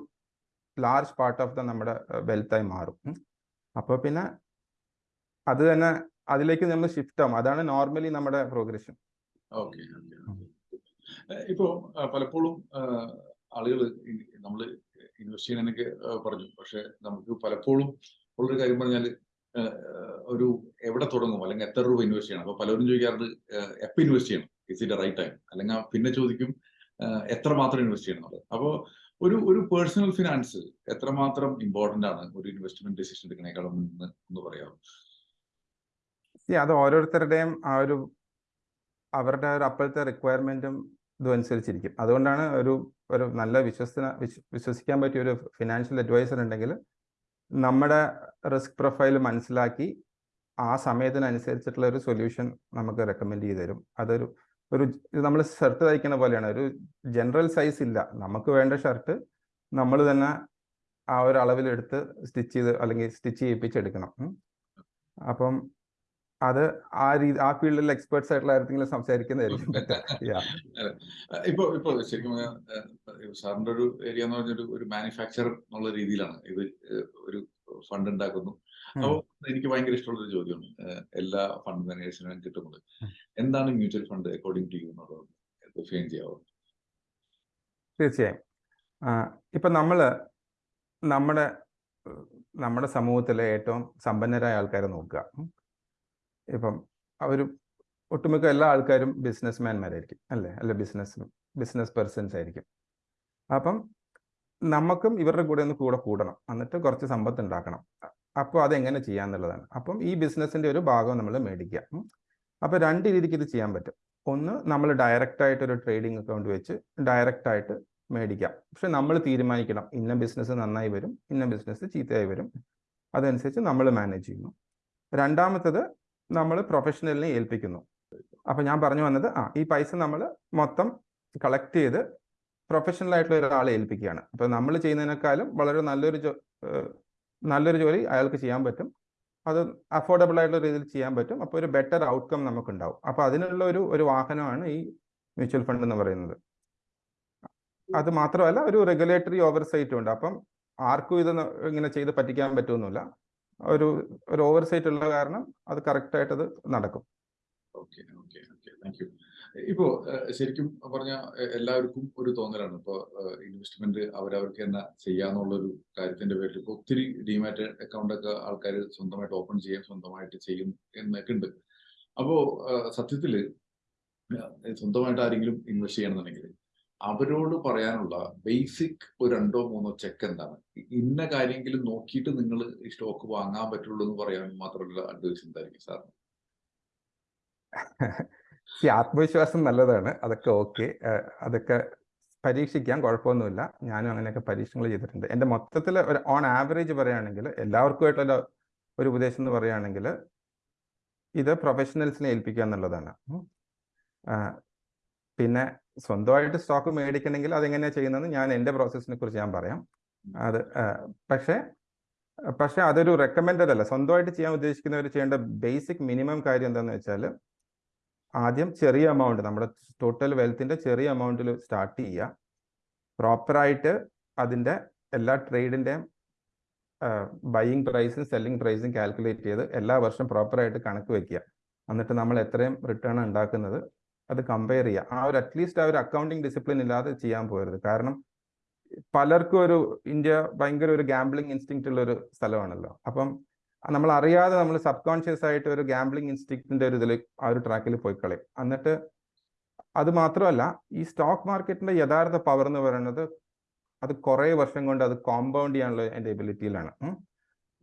ലാർജ് പാർട്ട് ഓഫ് ദ നമ്മുടെ വെൽത്തായി മാറും. അപ്പോൾ പിന്നെ അത് തന്നെ അതിലേക്ക് നമ്മൾ ഷിഫ്റ്റ് ആവും. അതാണ് നോർമലി നമ്മുടെ പ്രോഗ്രഷൻ ഇപ്പോ പലപ്പോഴും ആളുകൾ നമ്മൾ ഇൻവെസ്റ്റ് ചെയ്യാൻ എനിക്ക് പറഞ്ഞു. പക്ഷെ നമുക്ക് പലപ്പോഴും ഉള്ളൊരു കാര്യം പറഞ്ഞാൽ ഒരു എവിടെ തുടങ്ങും? അല്ലെങ്കിൽ എത്ര രൂപ ഇൻവെസ്റ്റ് ചെയ്യണം? അപ്പൊ പലരും ചോദിക്കാറുണ്ട് എപ്പോൾ ഇൻവെസ്റ്റ് ചെയ്യണം? ഇസ് ഇറ്റ് റൈറ്റ് ടൈം അല്ലെങ്കിൽ പിന്നെ ചോദിക്കും എത്ര മാത്രം ഇൻവെസ്റ്റ് ചെയ്യണം അപ്പോൾ ഒരു ഒരു പേഴ്സണൽ ഫിനാൻസ് എത്രമാത്രം ഇമ്പോർട്ടന്റ് ആണ് ഒരു ഇൻവെസ്റ്റ്മെന്റ് ഡിസിഷൻ എടുക്കണേക്കാളും എന്ന് പറയാം അത് ഓരോരുത്തരുടെയും ആ ഒരു അവരുടെ ഒരു അപ്പോഴത്തെ റിക്വയർമെന്റും ഇതും അനുസരിച്ചിരിക്കും. അതുകൊണ്ടാണ് ഒരു ഒരു നല്ല വിശ്വസന വിശ്വസിക്കാൻ പറ്റിയ ഒരു ഫിനാൻഷ്യൽ അഡ്വൈസർ ഉണ്ടെങ്കിൽ നമ്മുടെ റിസ്ക് പ്രൊഫൈൽ മനസ്സിലാക്കി ആ സമയത്തിനനുസരിച്ചിട്ടുള്ള ഒരു സൊല്യൂഷൻ നമുക്ക് റെക്കമെൻഡ് ചെയ്ത് തരും. അതൊരു ഒരു നമ്മൾ ഷർട്ട് തയ്ക്കുന്ന പോലെയാണ്. ഒരു ജനറൽ സൈസ് ഇല്ല. നമുക്ക് വേണ്ട ഷർട്ട് നമ്മൾ തന്നെ ആ ഒരു അളവിലെടുത്ത് സ്റ്റിച്ച് ചെയ്ത് അല്ലെങ്കിൽ സ്റ്റിച്ച് ചെയ്യിപ്പിച്ചെടുക്കണം. അപ്പം അത് ആ രീതി ആ ഫീൽഡിൽ എക്സ്പേർട്സ് ആയിട്ടുള്ള ആരെങ്കിലും സംസാരിക്കുന്നതായിരിക്കും. ഇപ്പൊ ഇപ്പൊ ശരിക്കും സാറിന്റെ ഒരു ഏരിയ എന്ന് പറഞ്ഞൊരു ഒരു മാനുഫാക്ചർ എന്നുള്ള രീതിയിലാണ് ഇത് ഒരു ഫണ്ട് ഉണ്ടാക്കുന്നു. അപ്പൊ അപ്പോൾ എനിക്ക് ഭയങ്കര ഇഷ്ടമുള്ള ഒരു ചോദ്യമാണ് എല്ലാ ഫണ്ട് മാനേജേഴ്സിനും കിട്ടുന്നത്. എന്താണ് mutual fund according to you എന്നുള്ളത്? ഡിഫൈൻ ചെയ്യാവോ? തീർച്ചയായും. ഇപ്പൊ നമ്മൾ നമ്മുടെ നമ്മുടെ സമൂഹത്തിലെ ഏറ്റവും സമ്പന്നരായ ആൾക്കാരെ നോക്കുക. ഇപ്പം അവർ ഒട്ടുമിക്ക എല്ലാ ആൾക്കാരും ബിസിനസ്മാൻമാരായിരിക്കും അല്ലേ? അല്ല ബിസിനസ് ബിസിനസ് പേഴ്സൺസ് ആയിരിക്കും അപ്പം നമുക്കും ഇവരുടെ കൂടെ ഒന്ന് കൂടെ കൂടണം. എന്നിട്ട് കുറച്ച് സമ്പത്ത് ഉണ്ടാക്കണം. അപ്പോൾ അതെങ്ങനെ ചെയ്യാന്നുള്ളതാണ്. അപ്പം ഈ ബിസിനസ്സിന്റെ ഒരു ഭാഗം നമ്മൾ മേടിക്കുക. അപ്പോൾ രണ്ട് രീതിക്ക് ഇത് ചെയ്യാൻ പറ്റും. ഒന്ന് നമ്മൾ ഡയറക്റ്റായിട്ട് ഒരു ട്രേഡിംഗ് അക്കൗണ്ട് വെച്ച് ഡയറക്റ്റായിട്ട് മേടിക്കാം. പക്ഷെ നമ്മൾ തീരുമാനിക്കണം. ഇന്ന ബിസിനസ് നന്നായി വരും ഇന്ന ബിസിനസ് ചീത്തയായി വരും. അതനുസരിച്ച് നമ്മൾ മാനേജ് ചെയ്യുന്നു. രണ്ടാമത്തത് നമ്മൾ പ്രൊഫഷണലിനെ ഏൽപ്പിക്കുന്നു. അപ്പൊ ഞാൻ പറഞ്ഞു വന്നത് ആ ഈ പൈസ നമ്മൾ മൊത്തം കളക്ട് ചെയ്ത് പ്രൊഫഷണൽ ആയിട്ടുള്ള ഒരാളെ ഏൽപ്പിക്കുകയാണ്. അപ്പൊ നമ്മൾ ചെയ്യുന്നതിനേക്കാളും വളരെ നല്ലൊരു നല്ലൊരു ജോലി അയാൾക്ക് ചെയ്യാൻ പറ്റും. അത് അഫോർഡബിൾ ആയിട്ടുള്ള രീതിയിൽ ചെയ്യാൻ പറ്റും. അപ്പോൾ ഒരു ബെറ്റർ ഔട്ട്കം നമുക്കുണ്ടാവും. അപ്പോൾ അതിനുള്ള ഒരു ഒരു വാഹനമാണ് ഈ മ്യൂച്വൽ ഫണ്ട് എന്ന് പറയുന്നത്. അത് മാത്രമല്ല ഒരു റെഗുലേറ്ററി ഓവർസൈറ്റും ഉണ്ട്. അപ്പം ആർക്കും ഇത് ഇങ്ങനെ ചെയ്ത് പറ്റിക്കാൻ പറ്റുമെന്നില്ല ഒരു ഒരു ഓവർസൈറ്റ് ഉള്ള കാരണം അത് കറക്റ്റ് ആയിട്ട് അത് നടക്കും ഇപ്പോ ശരിക്കും പറഞ്ഞ എല്ലാവർക്കും ഒരു തോന്നലാണ്. ഇപ്പോ ഇൻവെസ്റ്റ്മെന്റ് അവരവർക്ക് തന്നെ ചെയ്യാന്നുള്ള ഒരു കാര്യത്തിന്റെ പേരിൽ ഇപ്പൊ ഒത്തിരി ഡിമാറ്റ് അക്കൗണ്ട് ഒക്കെ ആൾക്കാർ സ്വന്തമായിട്ട് ഓപ്പൺ ചെയ്യാൻ സ്വന്തമായിട്ട് ചെയ്യും എന്നൊക്കെ ഉണ്ട്. അപ്പോ സത്യത്തിൽ സ്വന്തമായിട്ട് ആരെങ്കിലും ഇൻവെസ്റ്റ് ചെയ്യണമെന്നുണ്ടെങ്കിൽ അവരോട് പറയാനുള്ള ബേസിക് ഒരു രണ്ടോ മൂന്നോ ചെക്ക് എന്താണ്? ഇന്ന കാര്യമെങ്കിലും നോക്കിയിട്ട് നിങ്ങൾ ഈ സ്റ്റോക്ക് വാങ്ങാൻ പറ്റുള്ളൂ എന്ന് പറയാൻ മാത്രമല്ല അഡ്വൈസ് എന്തായിരിക്കും സാർ ആത്മവിശ്വാസം നല്ലതാണ്. അതൊക്കെ ഓക്കെ അതൊക്കെ പരീക്ഷിക്കാൻ കുഴപ്പമൊന്നുമില്ല. ഞാനും അങ്ങനെയൊക്കെ പരീക്ഷണങ്ങൾ ചെയ്തിട്ടുണ്ട്. എന്റെ മൊത്തത്തിൽ ഒരു ഓൺ ആവറേജ് പറയുകയാണെങ്കിൽ എല്ലാവർക്കുമായിട്ടുള്ള ഒരു ഉപദേശം എന്ന് പറയുകയാണെങ്കിൽ ഇത് പ്രൊഫഷണൽസിനെ ഏൽപ്പിക്കുക എന്നുള്ളതാണ്. പിന്നെ സ്വന്തമായിട്ട് സ്റ്റോക്ക് മേടിക്കണമെങ്കിൽ അതെങ്ങനെയാണ് ചെയ്യുന്നത് ഞാൻ എന്റെ പ്രോസസ്സിനെ കുറിച്ച് ഞാൻ പറയാം. അത് പക്ഷേ പക്ഷെ അതൊരു റെക്കമെൻഡഡ് അല്ല. സ്വന്തമായിട്ട് ചെയ്യാൻ ഉദ്ദേശിക്കുന്നവർ ചെയ്യേണ്ട ബേസിക് മിനിമം കാര്യം എന്താണെന്ന് വെച്ചാൽ ആദ്യം ചെറിയ എമൗണ്ട് നമ്മുടെ ടോട്ടൽ വെൽത്തിന്റെ ചെറിയ എമൗണ്ടിൽ സ്റ്റാർട്ട് ചെയ്യുക. പ്രോപ്പറായിട്ട് അതിന്റെ എല്ലാ ട്രേഡിന്റെയും ബൈയിങ് പ്രൈസും സെല്ലിംഗ് പ്രൈസും കാൽക്കുലേറ്റ് ചെയ്ത് എല്ലാ വർഷം പ്രോപ്പറായിട്ട് കണക്ക് വെക്കുക. എന്നിട്ട് നമ്മൾ എത്രയും റിട്ടേൺ ഉണ്ടാക്കുന്നത് അത് കമ്പയർ ചെയ്യുക ആ ഒരു അറ്റ്ലീസ്റ്റ് ആ ഒരു അക്കൗണ്ടിങ് ഡിസിപ്ലിൻ ഇല്ലാതെ ചെയ്യാൻ പോകരുത് കാരണം പലർക്കും ഒരു ഇന്ത്യ ഭയങ്കര ഒരു ഗാംബ്ലിംഗ് ഇൻസ്റ്റിങ്ക്റ്റ് ഉള്ള ഒരു സ്ഥലമാണല്ലോ. അപ്പം നമ്മൾ അറിയാതെ നമ്മൾ സബ് കോൺഷ്യസ് ആയിട്ട് ഒരു ഗാംബ്ലിംഗ് ഇൻസ്റ്റിങ്ക്റ്റിന്റെ ഒരു ഇതിൽ ആ ഒരു ട്രാക്കിൽ പോയി കളയും. എന്നിട്ട് അത് മാത്രമല്ല ഈ സ്റ്റോക്ക് മാർക്കറ്റിന്റെ യഥാർത്ഥ പവർ എന്ന് പറയുന്നത് അത് കുറേ വർഷം കൊണ്ട് അത് കോമ്പൗണ്ട് ചെയ്യാനുള്ള എന്റെ എബിലിറ്റിയിലാണ്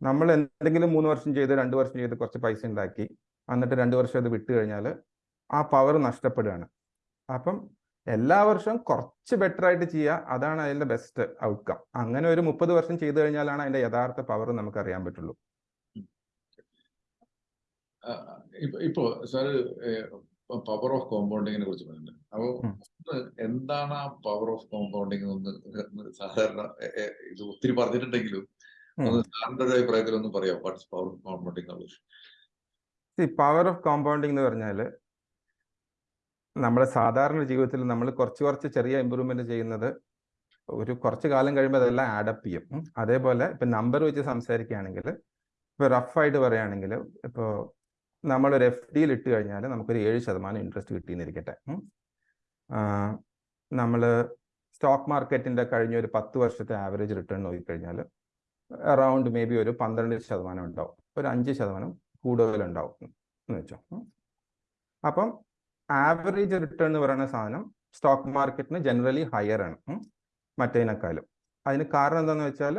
നമ്മൾ എന്തെങ്കിലും മൂന്ന് വർഷം ചെയ്ത് രണ്ട് വർഷം ചെയ്ത് കുറച്ച് പൈസ ഉണ്ടാക്കി. എന്നിട്ട് രണ്ട് വർഷം അത് വിട്ട് കഴിഞ്ഞാൽ ആ പവർ നഷ്ടപ്പെടുകയാണ്. അപ്പം എല്ലാ വർഷവും കുറച്ച് ബെറ്റർ ആയിട്ട് ചെയ്യുക അതാണ് അതിന്റെ ബെസ്റ്റ് ഔട്ട്കം അങ്ങനെ ഒരു മുപ്പത് വർഷം ചെയ്തു കഴിഞ്ഞാലാണ് അതിന്റെ യഥാർത്ഥ പവർ നമുക്ക് അറിയാൻ പറ്റുള്ളൂ. ഇപ്പോ സാറ് പവർ ഓഫ് കോമ്പൗണ്ടിങ്ങിനെ കുറിച്ച് പറഞ്ഞിട്ടുണ്ട് അപ്പോ എന്താണ് ആ പവർ ഓഫ് കോമ്പൗണ്ടിങ് ഒന്ന് സാധാരണ ഇത് ഒത്തിരി പറഞ്ഞിട്ടുണ്ടെങ്കിലും ഉം. ഒന്ന് സാറിന്റെ ഒരു അഭിപ്രായത്തിൽ ഒന്ന് പറയാം what's power of compounding power of compounding എന്ന് പറഞ്ഞാൽ നമ്മുടെ സാധാരണ ജീവിതത്തിൽ നമ്മൾ കുറച്ച് കുറച്ച് ചെറിയ ഇമ്പ്രൂവ്മെന്റ് ചെയ്യുന്നത് ഒരു കുറച്ച് കാലം കഴിയുമ്പോൾ അതെല്ലാം ആഡപ്പ് ചെയ്യും. അതേപോലെ ഇപ്പൊ നമ്പർ വെച്ച് സംസാരിക്കുകയാണെങ്കിൽ ഇപ്പൊ റഫായിട്ട് പറയുകയാണെങ്കിൽ ഇപ്പോൾ നമ്മളൊരു എഫ് ഡിയിൽ ഇട്ട് കഴിഞ്ഞാൽ നമുക്കൊരു ഏഴ് ശതമാനം ഇൻട്രസ്റ്റ് കിട്ടിയെന്നിരിക്കട്ടെ നമ്മൾ സ്റ്റോക്ക് മാർക്കറ്റിന്റെ കഴിഞ്ഞ ഒരു പത്ത് വർഷത്തെ ആവറേജ് റിട്ടേൺ നോക്കിക്കഴിഞ്ഞാൽ അറൗണ്ട് മേ ബി ഒരു പന്ത്രണ്ട് ശതമാനം ഉണ്ടാവും. ഒരു അഞ്ച് ശതമാനം കൂടുതലുണ്ടാവും എന്ന് വെച്ചോ. അപ്പം ആവറേജ് റിട്ടേൺ എന്ന് പറയുന്ന സാധനം സ്റ്റോക്ക് മാർക്കറ്റിന് ജനറലി ഹയർ ആണ്. മറ്റേതിനേക്കാളും. അതിന് കാരണം എന്താണെന്ന് വെച്ചാൽ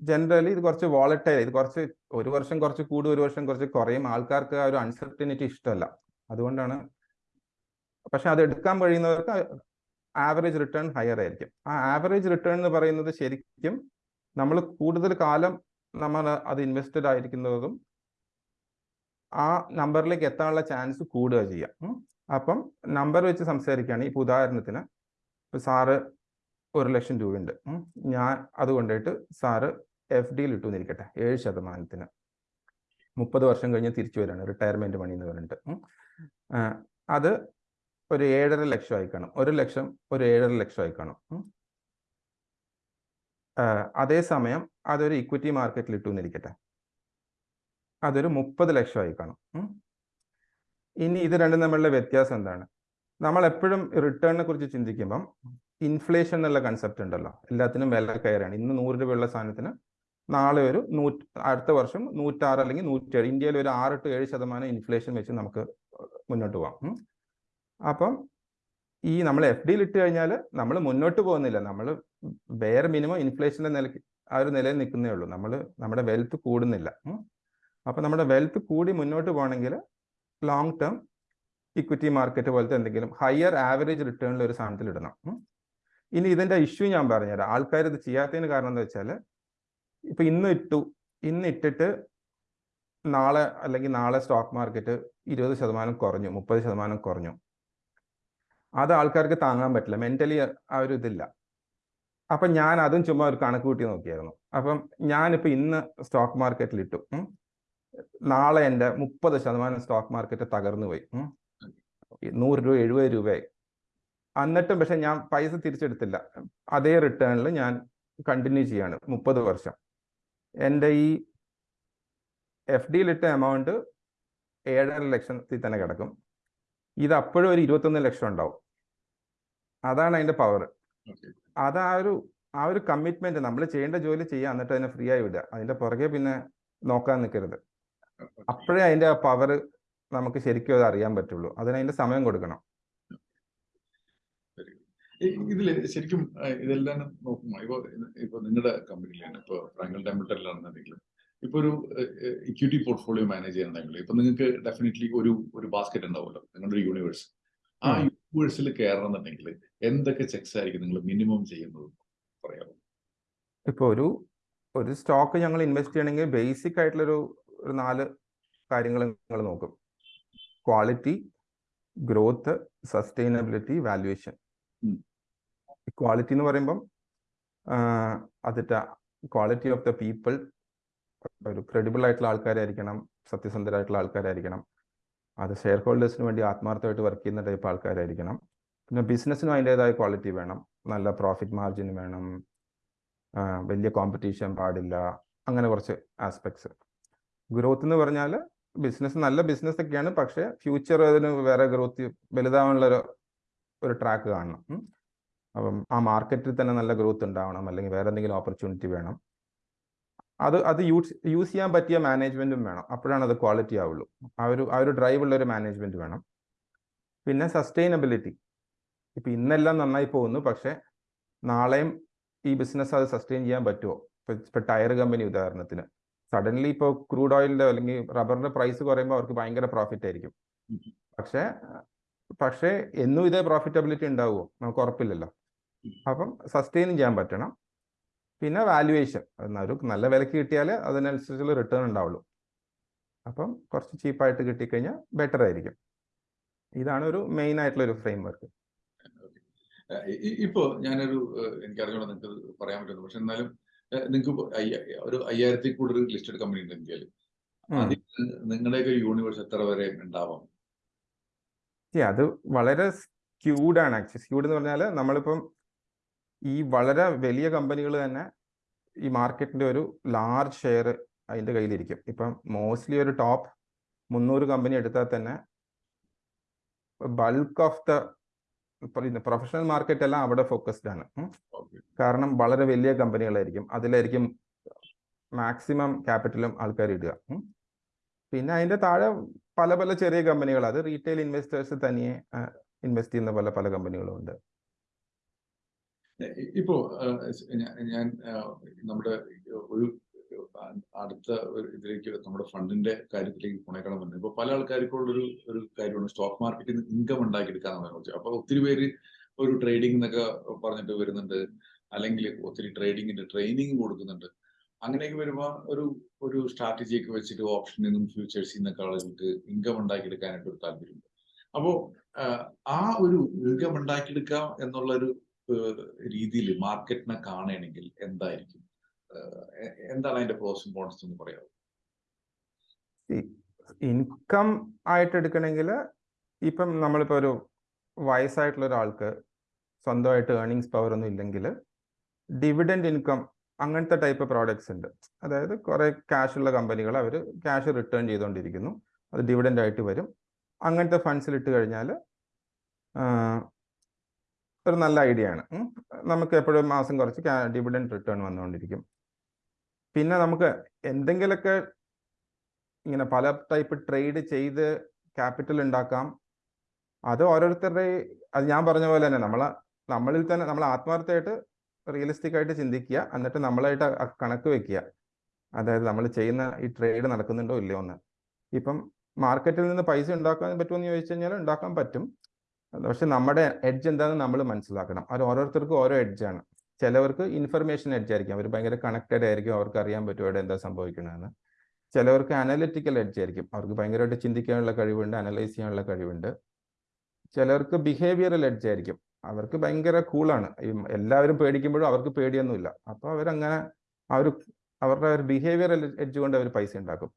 ജനറലി ഇത് കുറച്ച് വോളറ്റൈൽ ഇത് കുറച്ച് ഒരു വർഷം കുറച്ച് കൂടും ഒരു വർഷം കുറച്ച് കുറയും. ആൾക്കാർക്ക് ആ ഒരു അൺസർട്ടിനിറ്റി ഇഷ്ടമല്ല. അതുകൊണ്ടാണ് പക്ഷെ അത് എടുക്കാൻ കഴിയുന്നവർക്ക് ആവറേജ് റിട്ടേൺ ഹയർ ആയിരിക്കും. ആ ആവറേജ് റിട്ടേൺ എന്ന് പറയുന്നത് ശരിക്കും നമ്മൾ കൂടുതൽ കാലം നമ്മൾ അത് ഇൻവെസ്റ്റഡ് ആയിരിക്കുന്നതും ആ നമ്പറിലേക്ക് എത്താനുള്ള ചാൻസ് കൂടുക ചെയ്യാം. അപ്പം നമ്പർ വെച്ച് സംസാരിക്കുകയാണെങ്കിൽ ഇപ്പോൾ ഉദാഹരണത്തിന് ഇപ്പോൾ സാറ് ഒരു ലക്ഷം രൂപയുണ്ട്. ഞാൻ അത് കൊണ്ടുപോയിട്ട് സാറ് എഫ് ഡിയിൽ ഇട്ടു എന്നിരിക്കട്ടെ. ഏഴ് ശതമാനത്തിന്. മുപ്പത് വർഷം കഴിഞ്ഞ് തിരിച്ചു വരികയാണ് റിട്ടയർമെന്റ് മണി എന്ന് പറഞ്ഞിട്ട്. അത് ഒരു ഏഴര ലക്ഷം ആയി കാണും. ഒരു ലക്ഷം ഒരു ഏഴര ലക്ഷം ആയി കാണും. അതേസമയം അതൊരു ഇക്വിറ്റി മാർക്കറ്റിൽ ഇട്ടു അതൊരു മുപ്പത് ലക്ഷമായി കാണും. ഇനി ഇത് രണ്ടും തമ്മിലുള്ള വ്യത്യാസം എന്താണ്? നമ്മൾ എപ്പോഴും റിട്ടേണിനെ കുറിച്ച് ചിന്തിക്കുമ്പം ഇൻഫ്ലേഷൻ എന്നുള്ള കൺസെപ്റ്റ് ഉണ്ടല്ലോ. എല്ലാത്തിനും വില കയറാണ്. ഇന്ന് നൂറ് രൂപയുള്ള സാധനത്തിന് നാളെ ഒരു നൂറ്റ് അടുത്ത വർഷം നൂറ്റാറ് അല്ലെങ്കിൽ നൂറ്റേഴ് ഇന്ത്യയിൽ ഒരു ആറ് ടു ഏഴ് ശതമാനം ഇൻഫ്ലേഷൻ വെച്ച് നമുക്ക് മുന്നോട്ട് പോകാം. അപ്പം ഈ നമ്മൾ എഫ് ഡിയിൽ ഇട്ട് കഴിഞ്ഞാൽ നമ്മൾ മുന്നോട്ട് പോകുന്നില്ല. നമ്മൾ വേറെ മിനിമം ഇൻഫ്ലേഷന്റെ നിലയ്ക്ക് ആ ഒരു നിലയിൽ നിൽക്കുന്നേ ഉള്ളൂ. നമ്മൾ നമ്മുടെ വെൽത്ത് കൂടുന്നില്ല. ഉം. അപ്പം നമ്മുടെ വെൽത്ത് കൂടി മുന്നോട്ട് പോകണമെങ്കിൽ ലോങ് ടേം ഇക്വിറ്റി മാർക്കറ്റ് പോലത്തെ എന്തെങ്കിലും ഹയർ ആവറേജ് റിട്ടേണിൽ ഒരു സാധനത്തിൽ ഇടണം. ഇനി ഇതിന്റെ ഇഷ്യൂ ഞാൻ പറഞ്ഞുതരാം. ആൾക്കാർ ഇത് ചെയ്യാത്തതിന് കാരണം എന്താ വെച്ചാൽ ഇപ്പം ഇന്ന് ഇട്ടു ഇന്ന് ഇട്ടിട്ട് നാളെ അല്ലെങ്കിൽ നാളെ സ്റ്റോക്ക് മാർക്കറ്റ് ഇരുപത് ശതമാനം കുറഞ്ഞു മുപ്പത് ശതമാനം കുറഞ്ഞു. അത് ആൾക്കാർക്ക് താങ്ങാൻ പറ്റില്ല മെന്റലി ആ ഒരു ഇതില്ല. അപ്പം ഞാൻ അതും ചുമ്മാ ഒരു കണക്ക് കൂട്ടി നോക്കിയായിരുന്നു. അപ്പം ഞാനിപ്പോൾ ഇന്ന് സ്റ്റോക്ക് മാർക്കറ്റിൽ ഇട്ടു. നാളെ എന്റെ മുപ്പത് ശതമാനം സ്റ്റോക്ക് മാർക്കറ്റ് തകർന്നു പോയി. നൂറ് രൂപ എഴുപത് രൂപയായി. എന്നിട്ടും പക്ഷെ ഞാൻ പൈസ തിരിച്ചെടുത്തില്ല. അതേ റിട്ടേണിൽ ഞാൻ കണ്ടിന്യൂ ചെയ്യാണ് മുപ്പത് വർഷം. എന്റെ ഈ എഫ് ഡിയിലിട്ട എമൗണ്ട് ഏഴര ലക്ഷത്തിൽ തന്നെ കിടക്കും. ഇത് അപ്പോഴും ഒരു ഇരുപത്തൊന്ന് ലക്ഷം ഉണ്ടാവും. അതാണ് അതിന്റെ പവർ അത് ആ ഒരു ആ ഒരു കമ്മിറ്റ്മെന്റ് നമ്മൾ ചെയ്യേണ്ട ജോലി ചെയ്യുക എന്നിട്ട് അതിനെ ഫ്രീ ആയി വിടുക. അതിന്റെ പുറകെ പിന്നെ നോക്കാൻ നിൽക്കരുത്. അപ്പോഴേ അതിന്റെ ആ പവർ നമുക്ക് ശരിക്കും അത് അറിയാൻ പറ്റുള്ളൂ. അതിന് അതിന്റെ സമയം കൊടുക്കണം. ഇതിൽ ശരിക്കും ഇതെല്ലാം നോക്കുമ്പോ ഇപ്പൊ ഇപ്പൊ നിങ്ങളുടെ കമ്പനിയിലാണ് ഇപ്പൊ ഫ്രാങ്കൽ ടെമ്പിൾട്ടറിലാണെന്നുണ്ടെങ്കിലും ഇപ്പൊ ഒരു ഇക്വിറ്റി പോർട്ട്ഫോളിയോ മാനേജ് ചെയ്യണമെങ്കിൽ ഇപ്പൊ നിങ്ങൾക്ക് ഡെഫിനറ്റ്ലി ഒരു ഒരു ബാസ്ക്കറ്റ് ഉണ്ടാവുമല്ലോ നിങ്ങളുടെ ഒരു യൂണിവേഴ്സ് ആ. യൂണിവേഴ്സിൽ കയറണമെന്നുണ്ടെങ്കിൽ എന്തൊക്കെ ചെക്സ് ആയിരിക്കും നിങ്ങൾ മിനിമം ചെയ്യുന്നത് പറയാമോ? ഇപ്പൊ ഒരു ഒരു സ്റ്റോക്ക് ഞങ്ങൾ ഇൻവെസ്റ്റ് ചെയ്യണമെങ്കിൽ ബേസിക് ആയിട്ടുള്ളൊരു ഒരു നാല് കാര്യങ്ങൾ നിങ്ങൾ നോക്കും. Quality growth sustainability valuation quality എന്ന് പറയുമ്പം അതിട്ട ക്വാളിറ്റി ഓഫ് ദ പീപ്പിൾ ഒരു ക്രെഡിബിൾ ആയിട്ടുള്ള ആൾക്കാരായിരിക്കണം സത്യസന്ധരായിട്ടുള്ള ആൾക്കാരായിരിക്കണം. അത് ഷെയർ ഹോൾഡേഴ്സിന് വേണ്ടി ആത്മാർത്ഥമായിട്ട് വർക്ക് ചെയ്യുന്ന ടൈപ്പ് ആൾക്കാരായിരിക്കണം. പിന്നെ ബിസിനസ്സിനും അതിന്റെതായ ക്വാളിറ്റി വേണം. നല്ല പ്രോഫിറ്റ് മാർജിൻ വേണം. വലിയ കോമ്പറ്റീഷൻ പാടില്ല. അങ്ങനെ കുറച്ച് ആസ്പെക്ട്സ് ഗ്രോത്ത് എന്ന് പറഞ്ഞാൽ ബിസിനസ് നല്ല ബിസിനസ് ഒക്കെയാണ് പക്ഷേ ഫ്യൂച്ചർ അതിന് വേറെ ഗ്രോത്ത് വലുതാവാനുള്ള ഒരു ഒരു ട്രാക്ക് കാണണം. അപ്പം ആ മാർക്കറ്റിൽ തന്നെ നല്ല ഗ്രോത്ത് ഉണ്ടാവണം അല്ലെങ്കിൽ വേറെ എന്തെങ്കിലും ഓപ്പർച്യൂണിറ്റി വേണം. അത് അത് യൂസ് യൂസ് ചെയ്യാൻ പറ്റിയ മാനേജ്മെന്റും വേണം. അപ്പോഴാണ് അത് ക്വാളിറ്റി ആവുള്ളൂ. ആ ഒരു ആ ഒരു ഡ്രൈവ് ഉള്ള ഒരു മാനേജ്മെന്റ് വേണം. പിന്നെ സസ്റ്റൈനബിലിറ്റി. ഇപ്പം ഇന്നെല്ലാം നന്നായി പോകുന്നു പക്ഷേ നാളെയും ഈ ബിസിനസ് അത് സസ്റ്റെയിൻ ചെയ്യാൻ പറ്റുമോ? ഇപ്പൊ ടയർ കമ്പനി ഉദാഹരണത്തിന്. സഡൻലി ഇപ്പോൾ ക്രൂഡ് ഓയിലിന്റെ അല്ലെങ്കിൽ റബ്ബറിന്റെ പ്രൈസ് കുറയുമ്പോൾ അവർക്ക് ഭയങ്കര പ്രോഫിറ്റ് ആയിരിക്കും. പക്ഷെ പക്ഷേ എന്നും ഇതേ പ്രോഫിറ്റബിലിറ്റി ഉണ്ടാവുമോ? നമുക്ക് ഉറപ്പില്ലല്ലോ. അപ്പം സസ്റ്റെയിൻ ചെയ്യാൻ പറ്റണം. പിന്നെ വാല്യുവേഷൻ ഒരു നല്ല വിലക്ക് കിട്ടിയാൽ അതിനനുസരിച്ചുള്ള റിട്ടേൺ ഉണ്ടാവുള്ളൂ. അപ്പം കുറച്ച് ചീപ്പായിട്ട് കിട്ടിക്കഴിഞ്ഞാൽ ബെറ്റർ ആയിരിക്കും. ഇതാണ് ഒരു മെയിൻ ആയിട്ടുള്ള ഒരു ഫ്രെയിം വർക്ക് ഇപ്പോ ഞാനൊരു എനിക്കറിഞ്ഞോളാം നിങ്ങൾക്ക് പറയാൻ പറ്റുന്നു പക്ഷെ എന്നാലും നിങ്ങൾക്ക് ഒരു അയ്യായിരത്തി കൂടുതൽ ലിസ്റ്റഡ് കമ്പനി ഉണ്ട് ഇന്ത്യയിൽ. അതിൽ നിങ്ങളുടെയൊക്കെ യൂണിവേഴ്സ് എത്ര വരെ ഉണ്ടാവാം? അത് വളരെ സ്ക്യൂഡ് ആണ് ആക്ച്വലി സ്ക്യൂഡ് എന്ന് പറഞ്ഞാൽ നമ്മളിപ്പം ഈ വളരെ വലിയ കമ്പനികൾ തന്നെ ഈ മാർക്കറ്റിന്റെ ഒരു ലാർജ് ഷെയർ അതിന്റെ കയ്യിലിരിക്കും. ഇപ്പം മോസ്റ്റ്ലി ഒരു ടോപ്പ് മുന്നൂറ് കമ്പനി എടുത്താൽ തന്നെ bulk of the professional market എല്ലാം അവിടെ ഫോക്കസ്ഡ് ആണ്. കാരണം വളരെ വലിയ കമ്പനികളായിരിക്കും. അതിലായിരിക്കും മാക്സിമം ക്യാപിറ്റലും ആൾക്കാർ ഇടുക. പിന്നെ അതിന്റെ താഴെ പല പല ചെറിയ കമ്പനികൾ അത് റീറ്റെയിൽ ഇൻവെസ്റ്റേഴ്സ് തനിയെ ഇൻവെസ്റ്റ് ചെയ്യുന്ന പല പല കമ്പനികളും ഉണ്ട്. ഇപ്പോ ഞാൻ നമ്മുടെ ഒരു അടുത്ത ഇതിലേക്ക് നമ്മുടെ ഫണ്ടിന്റെ കാര്യത്തിലേക്ക് പോണേക്കണം പറഞ്ഞു ഇപ്പൊ പല ആൾക്കാർക്കുള്ള ഒരു ഒരു കാര്യമാണ് സ്റ്റോക്ക് മാർക്കറ്റിൽ നിന്ന് ഇൻകം ഉണ്ടാക്കിയെടുക്കാന്ന് പറഞ്ഞു അപ്പൊ ഒത്തിരി പേര് ഒരു ട്രേഡിംഗ് എന്നൊക്കെ പറഞ്ഞിട്ട് വരുന്നുണ്ട്. അല്ലെങ്കിൽ ഒത്തിരി ട്രേഡിങ്ങിന്റെ ട്രെയിനിങ് കൊടുക്കുന്നുണ്ട്. അങ്ങനെയൊക്കെ വരുമ്പോൾ ഒരു ഒരു സ്ട്രാറ്റജി ഒക്കെ വെച്ചിട്ട് ഓപ്ഷനിൽ നിന്നും ഫ്യൂച്ചേഴ്സിൽ നിന്നൊക്കെ ആളുകൾക്ക് ഇൻകം ഉണ്ടാക്കിയെടുക്കാനായിട്ട് ഒരു താല്പര്യമുണ്ട്. അപ്പോ ആ ഒരു ഇൻകം ഉണ്ടാക്കിയെടുക്കാം എന്നുള്ള ഒരു രീതിയിൽ മാർക്കറ്റിനെ കാണുകയാണെങ്കിൽ എന്തായിരിക്കും? എന്താണ് അതിന്റെ പ്രോസും കോൺസും എന്ന് പറയാമോ ഇൻകം ആയിട്ട് എടുക്കണമെങ്കിൽ ഇപ്പം നമ്മളിപ്പോൾ ഒരു വയസ്സായിട്ടുള്ള ഒരാൾക്ക് സ്വന്തമായിട്ട് ഏർണിങ്സ് പവർ ഒന്നും ഇല്ലെങ്കിൽ ഡിവിഡൻഡ് ഇൻകം അങ്ങനത്തെ ടൈപ്പ് പ്രോഡക്ട്സ് ഉണ്ട്. അതായത് കുറേ ക്യാഷ് ഉള്ള കമ്പനികൾ അവർ ക്യാഷ് റിട്ടേൺ ചെയ്തുകൊണ്ടിരിക്കുന്നു അത് ഡിവിഡൻഡ് ആയിട്ട് വരും. അങ്ങനത്തെ ഫണ്ട്സിൽ ഇട്ട് കഴിഞ്ഞാൽ ഒരു നല്ല ഐഡിയ ആണ്. നമുക്ക് എപ്പോഴും മാസം കുറച്ച് ഡിവിഡൻഡ് റിട്ടേൺ വന്നുകൊണ്ടിരിക്കും പിന്നെ നമുക്ക് എന്തെങ്കിലുമൊക്കെ ഇങ്ങനെ പല ടൈപ്പ് ട്രേഡ് ചെയ്ത് ക്യാപിറ്റൽ ഉണ്ടാക്കാം അത് ഓരോരുത്തരുടെ അത് ഞാൻ പറഞ്ഞ പോലെ തന്നെ നമ്മളെ നമ്മളിൽ തന്നെ നമ്മൾ ആത്മാർത്ഥമായിട്ട് റിയലിസ്റ്റിക് ആയിട്ട് ചിന്തിക്കുക എന്നിട്ട് നമ്മളായിട്ട് കണക്ക് വെക്കുക. അതായത് നമ്മൾ ചെയ്യുന്ന ഈ ട്രേഡ് നടക്കുന്നുണ്ടോ ഇല്ലയോ എന്ന്. ഇപ്പം മാർക്കറ്റിൽ നിന്ന് പൈസ ഉണ്ടാക്കാൻ പറ്റുമോ എന്ന് ചോദിച്ചു കഴിഞ്ഞാൽ ഉണ്ടാക്കാൻ പറ്റും. പക്ഷെ നമ്മുടെ എഡ്ജ് എന്താണെന്ന് നമ്മൾ മനസ്സിലാക്കണം. അത് ഓരോരുത്തർക്കും ഓരോ എഡ്ജാണ് ചിലവർക്ക് ഇൻഫർമേഷൻ എഡ്ജ് ആയിരിക്കും. അവർ ഭയങ്കര കണക്റ്റഡ് ആയിരിക്കും. അവർക്ക് അറിയാൻ പറ്റും അവിടെ എന്താ സംഭവിക്കണമെന്ന് ചിലവർക്ക് അനലിറ്റിക്കൽ എഡ്ജ് ആയിരിക്കും. അവർക്ക് ഭയങ്കരമായിട്ട് ചിന്തിക്കാനുള്ള കഴിവുണ്ട് അനലൈസ് ചെയ്യാനുള്ള കഴിവുണ്ട്. ചിലവർക്ക് ബിഹേവിയറൽ എഡ്ജ് ആയിരിക്കും. അവർക്ക് ഭയങ്കര കൂളാണ് എല്ലാവരും പേടിക്കുമ്പോഴും അവർക്ക് പേടിയൊന്നുമില്ല. അപ്പോൾ അവരങ്ങനെ അവർ അവരുടെ ഒരു ബിഹേവിയറൽ എഡ്ജ് കൊണ്ട് അവർ പൈസ ഉണ്ടാക്കും.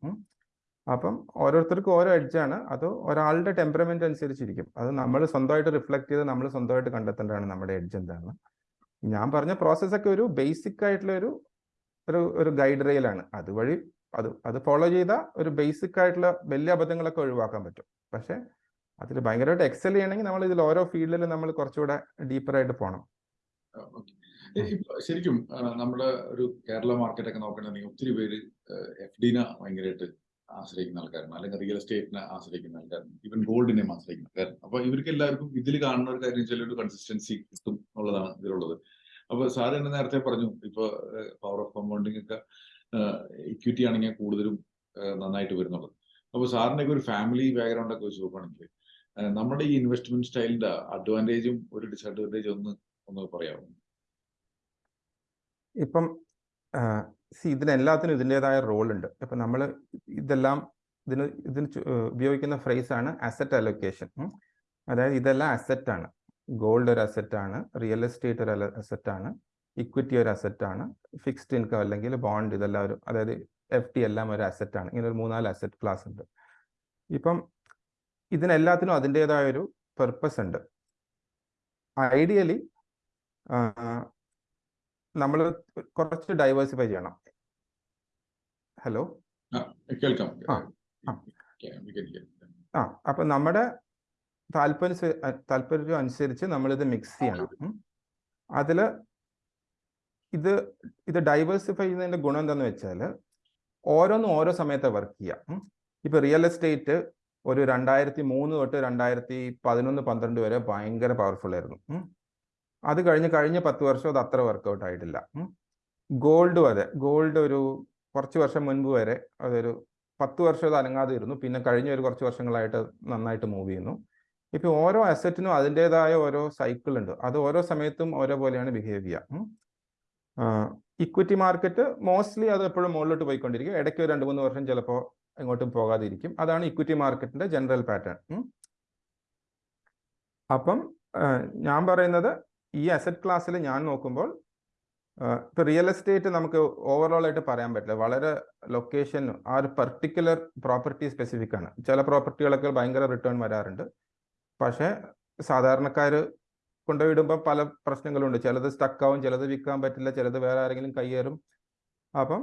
അപ്പം ഓരോരുത്തർക്കും ഓരോ എഡ്ജാണ് അത് ഒരാളുടെ ടെമ്പറമെന്റ് അനുസരിച്ചിരിക്കും. അത് നമ്മൾ സ്വന്തമായിട്ട് റിഫ്ലക്ട് ചെയ്ത് നമ്മൾ സ്വന്തമായിട്ട് കണ്ടെത്തേണ്ടതാണ് നമ്മുടെ എഡ്ജ് എന്താണ് ഞാൻ പറഞ്ഞ പ്രോസസ്സൊക്കെ ഒരു ബേസിക് ആയിട്ടുള്ള ഒരു ഒരു ഗൈഡ് റെയിലാണ് അതുവഴി അത് അത് ഫോളോ ചെയ്താൽ ഒരു ബേസിക് ആയിട്ടുള്ള വലിയ അബദ്ധങ്ങളൊക്കെ ഒഴിവാക്കാൻ പറ്റും. പക്ഷേ അതിൽ ഭയങ്കരമായിട്ട് എക്സൽ ചെയ്യണമെങ്കിൽ നമ്മൾ ഇതിൽ ഓരോ ഫീൽഡിലും നമ്മൾ കുറച്ചുകൂടെ ഡീപ്പറായിട്ട് പോകണം ശരിക്കും നമ്മുടെ ഒരു കേരള മാർക്കറ്റ് ഒക്കെ നോക്കണമെങ്കിൽ ഒത്തിരി പേര് എഫ് ഡിനെ ഭയങ്കരമായിട്ട് ആശ്രയിക്കുന്ന ആൾക്കാരാണ് അല്ലെങ്കിൽ റിയൽ എസ്റ്റേറ്റിനെ ആശ്രയിക്കുന്ന ആൾക്കാരാണ് ഈവൻ ഗോൾഡിനെയും ആശ്രയിക്കുന്ന ആൾക്കാരാണ് അപ്പൊ ഇവർക്ക് എല്ലാവർക്കും ഇതിൽ കാണുന്ന ഒരു കാര്യം വെച്ചാൽ ഒരു കൺസിസ്റ്റൻസി കിട്ടും എന്നുള്ളതാണ് ഇതിലുള്ളത്. അപ്പൊ സാർ തന്നെ നേരത്തെ പറഞ്ഞു ഇപ്പൊ പവർ ഓഫ് കമ്പൗണ്ടിങ് ഒക്കെ ഇക്വിറ്റി ആണെങ്കിൽ കൂടുതലും നന്നായിട്ട് വരുന്നുള്ളത്. അപ്പൊ സാറിന്റെ ഒരു ഫാമിലി ബാക്ക്ഗ്രൗണ്ട് ഒക്കെ വെച്ച് നോക്കുകയാണെങ്കിൽ നമ്മുടെ ഈ ഇൻവെസ്റ്റ്മെന്റ് സ്റ്റൈലിന്റെ അഡ്വാന്റേജും ഒരു ഡിസഡ്വാന്റേജും ഒന്ന് ഒന്ന് പറയാമോ? ഇപ്പം സി ഇതിനെല്ലാത്തിനും ഇതിന്റെതായ റോളുണ്ട്. ഇപ്പം നമ്മൾ ഇതെല്ലാം ഇതിന് ഇതിന് ഉപയോഗിക്കുന്ന ഫ്രേസ് ആണ് അസറ്റ് അലൊക്കേഷൻ അതായത് ഇതെല്ലാം അസറ്റ് ആണ്. ഗോൾഡ് ഒരു അസറ്റ് ആണ് റിയൽ എസ്റ്റേറ്റ് ഒരു അസറ്റ് ആണ് ഇക്വിറ്റി ഒരു അസറ്റ് ആണ് ഫിക്സ്ഡ് ഇൻകം അല്ലെങ്കിൽ ബോണ്ട് ഇതെല്ലാം ഒരു അതായത് എഫ് ടി എല്ലാം ഒരു അസറ്റ് ആണ്. ഇങ്ങനെ ഒരു മൂന്നാൽ അസറ്റ് ക്ലാസ് ഉണ്ട്. ഇപ്പം ഇതിനെല്ലാത്തിനും അതിന്റെതായ ഒരു പെർപ്പസ് ഉണ്ട്. ഐഡിയലി നമ്മൾ കുറച്ച് ഡൈവേഴ്സിഫൈ ചെയ്യണം. ഹലോ കേൾക്കാം. ആ, അപ്പം നമ്മുടെ താല്പര്യ താല്പര്യം അനുസരിച്ച് നമ്മളിത് മിക്സ് ചെയ്യണം. അതിൽ ഇത് ഇത് ഡൈവേഴ്സിഫൈ ചെയ്യുന്നതിന്റെ ഗുണം എന്താന്ന് വെച്ചാൽ ഓരോന്നും ഓരോ സമയത്ത് വർക്ക് ചെയ്യാം. ഇപ്പൊ റിയൽ എസ്റ്റേറ്റ് ഒരു രണ്ടായിരത്തി മൂന്ന് തൊട്ട് രണ്ടായിരത്തി പതിനൊന്ന് പന്ത്രണ്ട് വരെ ഭയങ്കര പവർഫുൾ ആയിരുന്നു. അത് കഴിഞ്ഞ് കഴിഞ്ഞ പത്ത് വർഷം അത് അത്ര വർക്കൗട്ട് ആയിട്ടില്ല. ഗോൾഡും അതെ ഗോൾഡ് ഒരു കുറച്ച് വർഷം മുൻപ് വരെ അതൊരു പത്ത് വർഷം അനങ്ങാതെ ഇരുന്നു പിന്നെ കഴിഞ്ഞ ഒരു കുറച്ച് വർഷങ്ങളായിട്ട് നന്നായിട്ട് മൂവ് ചെയ്യുന്നു. ഇപ്പൊ ഓരോ അസറ്റിനും അതിന്റെതായ ഓരോ സൈക്കിൾ ഉണ്ട്. അത് ഓരോ സമയത്തും ഓരോ പോലെയാണ് ബിഹേവ് ചെയ്യുക. ഇക്വിറ്റി മാർക്കറ്റ് മോസ്റ്റ്ലി അത് എപ്പോഴും മുകളിലോട്ട് പോയിക്കൊണ്ടിരിക്കും. ഇടയ്ക്ക് ഒരു രണ്ട് മൂന്ന് വർഷം ചിലപ്പോൾ എങ്ങോട്ടും പോകാതിരിക്കും. അതാണ് ഇക്വിറ്റി മാർക്കറ്റിന്റെ ജനറൽ പാറ്റേൺ അപ്പം ഞാൻ പറയുന്നത് ഈ അസറ്റ് ക്ലാസ്സിൽ ഞാൻ നോക്കുമ്പോൾ ഇപ്പൊ റിയൽ എസ്റ്റേറ്റ് നമുക്ക് ഓവറോൾ ആയിട്ട് പറയാൻ പറ്റില്ല. വളരെ ലൊക്കേഷൻ ആ ഒരു പർട്ടിക്കുലർ പ്രോപ്പർട്ടി സ്പെസിഫിക് ആണ്. ചില പ്രോപ്പർട്ടികളൊക്കെ ഭയങ്കര റിട്ടേൺ വരാറുണ്ട്. പക്ഷേ സാധാരണക്കാർ കൊണ്ടുപോയിടുമ്പോൾ പല പ്രശ്നങ്ങളുണ്ട്. ചിലത് സ്റ്റക്ക് ആവും ചിലത് വിൽക്കാൻ പറ്റില്ല ചിലത് വേറെ ആരെങ്കിലും കയ്യേറും. അപ്പം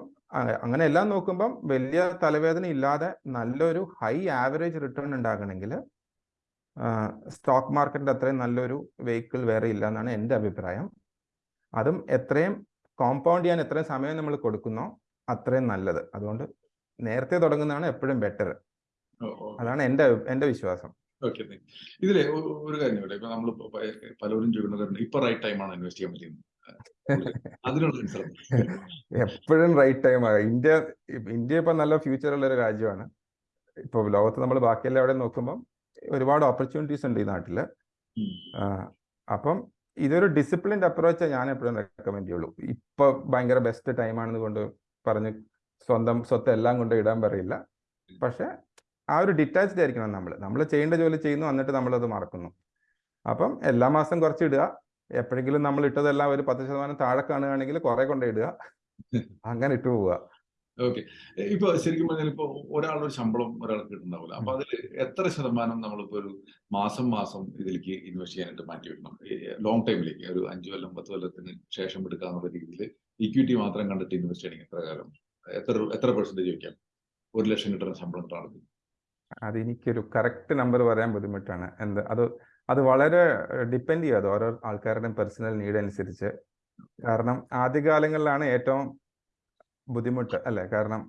അങ്ങനെ എല്ലാം നോക്കുമ്പം വലിയ തലവേദന ഇല്ലാതെ നല്ലൊരു ഹൈ ആവറേജ് റിട്ടേൺ ഉണ്ടാകണമെങ്കിൽ സ്റ്റോക്ക് മാർക്കറ്റിന്റെ അത്രയും നല്ലൊരു വെഹിക്കിൾ വേറെ ഇല്ല എന്നാണ് എന്റെ അഭിപ്രായം. അതും എത്രയും കോമ്പൗണ്ട് ചെയ്യാൻ എത്രയും സമയം നമ്മൾ കൊടുക്കുന്നോ അത്രയും നല്ലത്. അതുകൊണ്ട് നേരത്തെ തുടങ്ങുന്നതാണ് എപ്പോഴും ബെറ്റർ അതാണ് എന്റെ എന്റെ വിശ്വാസം. ഓക്കെ. ഇതിലെ ഒരു കാര്യം ഇവിടെ ഇപ്പൊ നമ്മൾ പലരും ചോദിക്കുന്ന കാര്യം ഇപ്പൊ റൈറ്റ് ടൈമാണ് ഇൻവെസ്റ്റ് ചെയ്യാൻ പറ്റുന്നത് അതിനുള്ള എപ്പോഴും റൈറ്റ് ടൈം ആണ്. ഇന്ത്യ ഇന്ത്യ ഇപ്പൊ നല്ല ഫ്യൂച്ചർ ഉള്ള ഒരു രാജ്യമാണ്. ഇപ്പൊ ലോകത്ത് നമ്മൾ ബാക്കിയെല്ലാം എവിടെ നോക്കുമ്പോൾ ഒരുപാട് ഓപ്പർച്യൂണിറ്റീസ് ഉണ്ട് ഈ നാട്ടിൽ. അപ്പം ഇതൊരു ഡിസിപ്ലിൻഡ് അപ്രോച്ച് ഞാൻ എപ്പോഴും റെക്കമെൻഡ് ചെയ്യുള്ളൂ. ഇപ്പൊ ഭയങ്കര ബെസ്റ്റ് ടൈമാണെന്ന് കൊണ്ട് പറഞ്ഞ് സ്വന്തം സ്വത്ത് എല്ലാം കൊണ്ട് ഇടാൻ പറയില്ല. പക്ഷെ ആ ഒരു ഡിറ്റാച്ച്ഡ് ആയിരിക്കണം നമ്മൾ നമ്മൾ ചെയ്യേണ്ട ജോലി ചെയ്യുന്നു എന്നിട്ട് നമ്മൾ അത് മറക്കുന്നു. അപ്പം എല്ലാ മാസം കുറച്ച് ഇടുക. എപ്പോഴെങ്കിലും നമ്മൾ ഇട്ടതെല്ലാം ഒരു പത്ത് ശതമാനം താഴെ കാണുകയാണെങ്കിൽ കുറെ കൊണ്ടേ ഇടുക. അങ്ങനെ ഇട്ടു പോവുക. ഓക്കെ. ഇപ്പൊ ശരിക്കും പറഞ്ഞാൽ ഇപ്പൊ ഒരാളൊരു ഒരു ശമ്പളം ഒരാൾക്ക് കിട്ടുന്നുണ്ടാവില്ല. അപ്പൊ അതിൽ എത്ര ശതമാനം നമ്മളിപ്പോ ഒരു മാസം മാസം ഇതിലേക്ക് ഇൻവെസ്റ്റ് ചെയ്യാനായിട്ട് മാറ്റി വെക്കണം? ലോങ് ടൈമിലേക്ക് ഒരു അഞ്ചു കൊല്ലം പത്ത് കൊല്ലത്തിന് ശേഷം എടുക്കാന്നുള്ള രീതിയിൽ ഇക്വിറ്റി മാത്രം കണ്ടിട്ട് ഇൻവെസ്റ്റ് ചെയ്യണമെങ്കിൽ എത്ര കാലം? എത്ര എത്ര പെർസെന്റേജ് വെക്കാം ഒരു ലക്ഷം കിട്ടുന്ന ശമ്പളം ആൾക്ക് അതെനിക്കൊരു കറക്റ്റ് നമ്പർ പറയാൻ ബുദ്ധിമുട്ടാണ്. എന്ത് അത് അത് വളരെ ഡിപ്പെൻഡ് ചെയ്യും. അത് ഓരോ ആൾക്കാരുടെയും പേഴ്സണൽ നീഡ് അനുസരിച്ച്. കാരണം ആദ്യകാലങ്ങളിലാണ് ഏറ്റവും ബുദ്ധിമുട്ട് അല്ലേ? കാരണം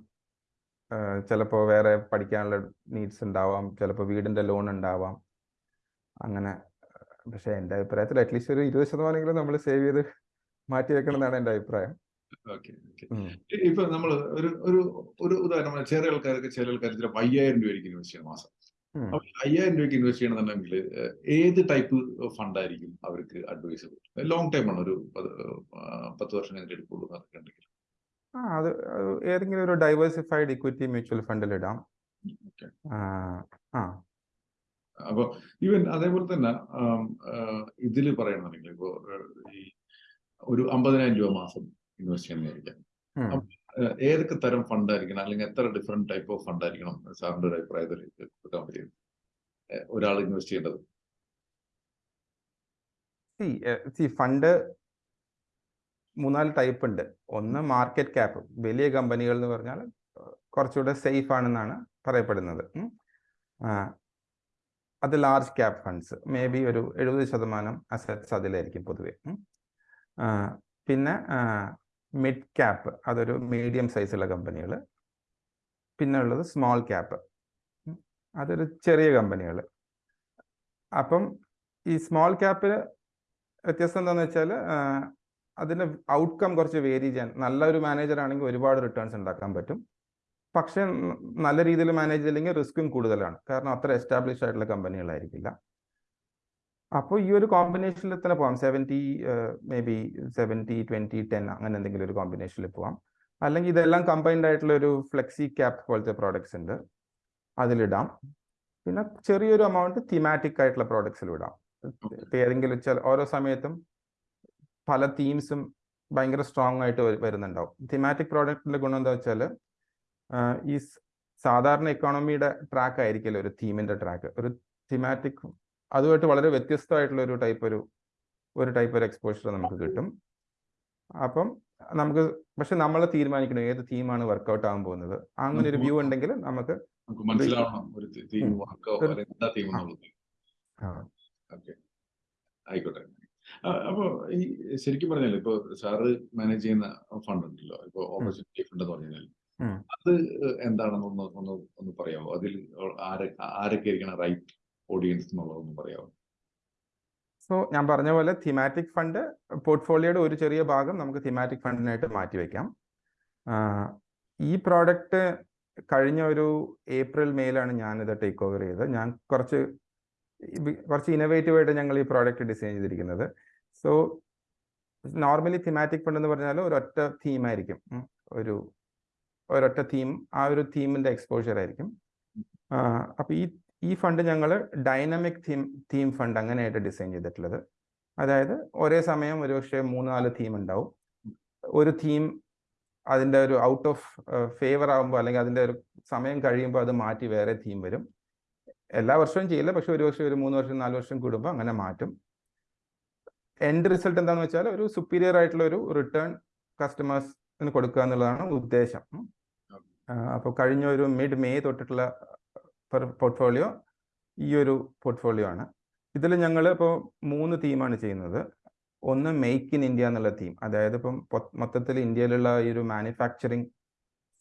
ചിലപ്പോൾ വേറെ പഠിക്കാനുള്ള നീഡ്സ് ഉണ്ടാവാം ചിലപ്പോൾ വീടിന്റെ ലോൺ ഉണ്ടാവാം. അങ്ങനെ പക്ഷേ എന്റെ അഭിപ്രായത്തിൽ അറ്റ്ലീസ്റ്റ് ഒരു ഇരുപത് ശതമാനമെങ്കിലും നമ്മൾ സേവ് ചെയ്ത് മാറ്റി വെക്കണം എന്നാണ് എന്റെ അഭിപ്രായം. ഇപ്പൊ നമ്മൾ ഒരു ഒരു ഒരു ഉദാഹരണം ചെറിയ ആൾക്കാർക്ക് ചില ആൾക്കാർ ചിലപ്പോൾ അയ്യായിരം രൂപയ്ക്ക് ഇൻവെസ്റ്റ് ചെയ്യണം മാസം. അപ്പൊ അയ്യായിരം രൂപയ്ക്ക് ഇൻവെസ്റ്റ് ചെയ്യണമെന്നുണ്ടെങ്കിൽ ഏത് ടൈപ്പ് ഫണ്ട് ആയിരിക്കും അവർക്ക് അഡ്വൈസ് ലോങ് ടൈം ആണ് ഒരു പത്ത് വർഷം കഴിഞ്ഞിട്ട് എടുക്കുള്ളൂ എന്നൊക്കെ ഉണ്ടെങ്കിൽ. ആ അത് ഏതെങ്കിലും ഒരു ഡൈവേഴ്സിഫൈഡ് ഇക്വിറ്റി മ്യൂച്വൽ ഫണ്ടിൽ ഇടാം. ആ, അപ്പൊ ഈവൻ അതേപോലെ തന്നെ ഇതിൽ പറയണമെന്നുണ്ടെങ്കിൽ ഇപ്പോ ഈ ഒരു അമ്പതിനായിരം രൂപ മാസം ഇൻവെസ്റ്റ് ചെയ്യുന്നതായിരിക്കാം ഏതൊക്കെ തരം ഫണ്ട് ആയിരിക്കണം? അല്ലെങ്കിൽ എത്ര ഡിഫറെന്റ് ടൈപ്പ് ഓഫ് ഫണ്ട് ആയിരിക്കണം? സാറിന്റെ ഒരു അഭിപ്രായത്തിൽ കൊടുക്കാൻ പറ്റിയത്. ഒരാൾ ഇൻവെസ്റ്റ് ചെയ്യേണ്ടത്. സി ഫണ്ട് മൂന്നാൽ ടൈപ്പ് ഉണ്ട്. ഒന്ന് മാർക്കറ്റ് ക്യാപ്പ് വലിയ കമ്പനികൾ എന്ന് പറഞ്ഞാൽ കുറച്ചുകൂടെ സേഫ് ആണെന്നാണ് പറയപ്പെടുന്നത്. അത് large cap funds maybe ഒരു എഴുപത് ശതമാനം അസറ്റ്സ് അതിലായിരിക്കും പൊതുവെ. പിന്നെ മിഡ് ക്യാപ്പ് അതൊരു മീഡിയം സൈസുള്ള കമ്പനികൾ പിന്നെ ഉള്ളത് സ്മോൾ ക്യാപ്പ് അതൊരു ചെറിയ കമ്പനികൾ അപ്പം ഈ സ്മോൾ ക്യാപ്പിൽ വ്യത്യസ്തം എന്താണെന്ന് വെച്ചാൽ അതിന്റെ ഔട്ട്കം കുറച്ച് വേരി ചെയ്യാൻ നല്ലൊരു മാനേജർ ആണെങ്കിൽ ഒരുപാട് റിട്ടേൺസ് ഉണ്ടാക്കാൻ പറ്റും. പക്ഷേ നല്ല രീതിയിൽ മാനേജ് ചെയ്തില്ലെങ്കിൽ റിസ്ക്കും കൂടുതലാണ്. കാരണം അത്ര എസ്റ്റാബ്ലിഷ് ആയിട്ടുള്ള കമ്പനികളായിരിക്കില്ല അപ്പോൾ ഈ ഒരു കോമ്പിനേഷനിൽ തന്നെ പോവാം. Seventy maybe seventy twenty ten അങ്ങനെ എന്തെങ്കിലും ഒരു കോമ്പിനേഷനിൽ പോവാം. അല്ലെങ്കിൽ ഇതെല്ലാം കമ്പൈൻഡ് ആയിട്ടുള്ള ഒരു ഫ്ലെക്സി ക്യാപ് പോലത്തെ പ്രോഡക്ട്സ് ഉണ്ട്. അതിലിടാം. പിന്നെ ചെറിയൊരു എമൗണ്ട് തിമാറ്റിക് ആയിട്ടുള്ള പ്രോഡക്ട്സിൽ ഇടാം. ഏതെങ്കിലും ചില ഓരോ സമയത്തും പല തീംസും ഭയങ്കര സ്ട്രോങ് ആയിട്ട് വരുന്നുണ്ടാവും. തിമാറ്റിക് പ്രോഡക്റ്റിന്റെ ഗുണം എന്താ വെച്ചാൽ ഈ സാധാരണ എക്കോണമിയുടെ ട്രാക്ക് ആയിരിക്കില്ല ഒരു തീമിന്റെ ട്രാക്ക് ഒരു തിമാറ്റിക് അതുമായിട്ട് വളരെ വ്യത്യസ്തമായിട്ടുള്ള ഒരു ടൈപ്പ് ഒരു ഒരു ടൈപ്പ് ഒരു എക്സ്പോഷർ നമുക്ക് കിട്ടും. അപ്പം നമുക്ക് പക്ഷെ നമ്മൾ തീരുമാനിക്കണം ഏത് തീമാണ് വർക്കൗട്ട് ആകാൻ പോകുന്നത്. അങ്ങനെ ഒരു വ്യൂ ഉണ്ടെങ്കിൽ നമുക്ക് മനസ്സിലാവണം ആയിക്കോട്ടെ. ആ, അപ്പൊ ഈ ശരിക്കും പറഞ്ഞാൽ ഇപ്പൊ സാറ് മാനേജ് ചെയ്യുന്ന ഫണ്ട് ഉണ്ടല്ലോ. ഇപ്പൊ ഓപ്പർച്യൂണിറ്റി ഫണ്ട് എന്ന് പറഞ്ഞാൽ അത് എന്താണെന്നൊന്ന് ഒന്ന് ഒന്ന് പറയാമോ? അതിൽ ആരെ ആരൊക്കെ ആയിരിക്കണം റൈറ്റ് ഓഡിയൻസ് എന്നുള്ളതൊന്ന് പറയാമോ? സോ ഞാൻ പറഞ്ഞ പോലെ തിമാറ്റിക് ഫണ്ട് പോർട്ട്ഫോളിയോയുടെ ഒരു ചെറിയ ഭാഗം നമുക്ക് തിമാറ്റിക് ഫണ്ടിനായിട്ട് മാറ്റിവെക്കാം ഈ പ്രോഡക്റ്റ് കഴിഞ്ഞ ഒരു ഏപ്രിൽ മെയിലാണ് ഞാനിത് ടേക്ക് ഓവർ ചെയ്തത്. ഞാൻ കുറച്ച് കുറച്ച് ഇന്നോവേറ്റീവ് ആയിട്ട് ഞങ്ങൾ ഈ പ്രോഡക്റ്റ് ഡിസൈൻ ചെയ്തിരിക്കുന്നത്. സോ നോർമലി തിമാറ്റിക് ഫണ്ട് എന്ന് പറഞ്ഞാൽ ഒരൊറ്റ തീമായിരിക്കും ഒരു ഒരൊറ്റ തീം ആ ഒരു തീമിന്റെ എക്സ്പോഷ്യർ ആയിരിക്കും. അപ്പോൾ ഈ ഈ ഫണ്ട് ഞങ്ങൾ ഡൈനാമിക് തീം തീം ഫണ്ട് അങ്ങനെയായിട്ട് ഡിസൈൻ ചെയ്തിട്ടുള്ളത്. അതായത് ഒരേ സമയം ഒരുപക്ഷെ മൂന്ന് നാല് തീം ഉണ്ടാവും. ഒരു തീം അതിന്റെ ഒരു ഔട്ട് ഓഫ് ഫേവർ ആകുമ്പോൾ അല്ലെങ്കിൽ അതിന്റെ ഒരു സമയം കഴിയുമ്പോൾ അത് മാറ്റി വേറെ തീം വരും. എല്ലാ വർഷവും ചെയ്യില്ല. പക്ഷെ ഒരു വർഷം ഒരു മൂന്ന് വർഷം നാല് വർഷം കൂടുമ്പോൾ അങ്ങനെ മാറ്റും. എൻഡ് റിസൾട്ട് എന്താണെന്ന് വെച്ചാൽ ഒരു സുപ്പീരിയർ ആയിട്ടുള്ള ഒരു റിട്ടേൺ കസ്റ്റമേഴ്സിന് കൊടുക്കുക എന്നുള്ളതാണ് ഉദ്ദേശം. അപ്പോൾ കഴിഞ്ഞ ഒരു മിഡ് മേ തൊട്ടിട്ടുള്ള പോർട്ട്ഫോളിയോ ഈ ഒരു പോർട്ട്ഫോളിയോ ആണ്. ഇതിൽ ഞങ്ങൾ ഇപ്പോൾ മൂന്ന് തീമാണ് ചെയ്യുന്നത്. ഒന്ന് മെയ്ക്ക് ഇൻ ഇന്ത്യ എന്നുള്ള തീം അതായത് ഇപ്പം മൊത്തത്തിൽ ഇന്ത്യയിലുള്ള ഈ ഒരു മാനുഫാക്ചറിങ്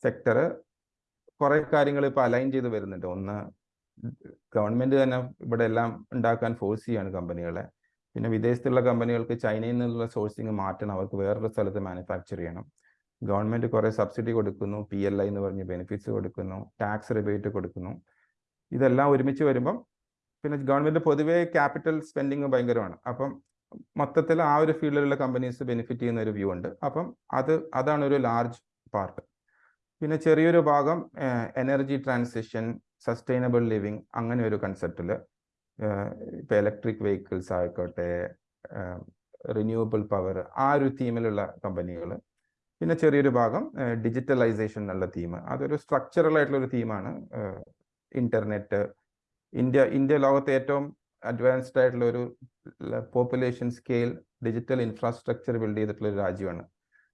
സെക്ടർ കുറേ കാര്യങ്ങൾ ഇപ്പോൾ അലൈൻ ചെയ്ത് വരുന്നുണ്ട്. ഒന്ന് ഗവൺമെന്റ് തന്നെ ഇവിടെ എല്ലാം ഉണ്ടാക്കാൻ ഫോഴ്സ് ചെയ്യാണ് കമ്പനികളെ പിന്നെ വിദേശത്തുള്ള കമ്പനികൾക്ക് ചൈനയിൽ നിന്നുള്ള സോഴ്സിങ് മാറ്റണം. അവർക്ക് വേറൊരു സ്ഥലത്ത് മാനുഫാക്ചർ ചെയ്യണം. ഗവൺമെന്റ് കുറേ സബ്സിഡി കൊടുക്കുന്നു. പി എൽ ഐ എന്ന് പറഞ്ഞ് ബെനിഫിറ്റ്സ് കൊടുക്കുന്നു. ടാക്സ് റിബേറ്റ് കൊടുക്കുന്നു. ഇതെല്ലാം ഒരുമിച്ച് വരുമ്പം പിന്നെ ഗവൺമെന്റ് പൊതുവേ ക്യാപിറ്റൽ സ്പെൻഡിങ് ഭയങ്കരമാണ്. അപ്പം മൊത്തത്തിൽ ആ ഒരു ഫീൽഡിലുള്ള കമ്പനീസ് ബെനിഫിറ്റ് ചെയ്യുന്ന ഒരു വ്യൂ ഉണ്ട്. അപ്പം അത് അതാണ് ഒരു ലാർജ് പാർട്ട് പിന്നെ ചെറിയൊരു ഭാഗം എനർജി ട്രാൻസിഷൻ സസ്റ്റൈനബിൾ ലിവിങ് അങ്ങനെ ഒരു കൺസെപ്റ്റിൽ ഇപ്പോൾ ഇലക്ട്രിക് വെഹിക്കിൾസ് ആയിക്കോട്ടെ റിന്യൂവബിൾ പവർ ആ ഒരു തീമിലുള്ള കമ്പനികൾ പിന്നെ ചെറിയൊരു ഭാഗം ഡിജിറ്റലൈസേഷൻ എന്നുള്ള തീം അതൊരു സ്ട്രക്ചറൽ ആയിട്ടുള്ള ഒരു തീമാണ് ഇന്റർനെറ്റ് ഇന്ത്യ ഇന്ത്യ ലോകത്തെ ഏറ്റവും അഡ്വാൻസ്ഡ് ആയിട്ടുള്ള ഒരു population scale digital infrastructure build ചെയ്തിട്ടുള്ള ഒരു രാജ്യമാണ്.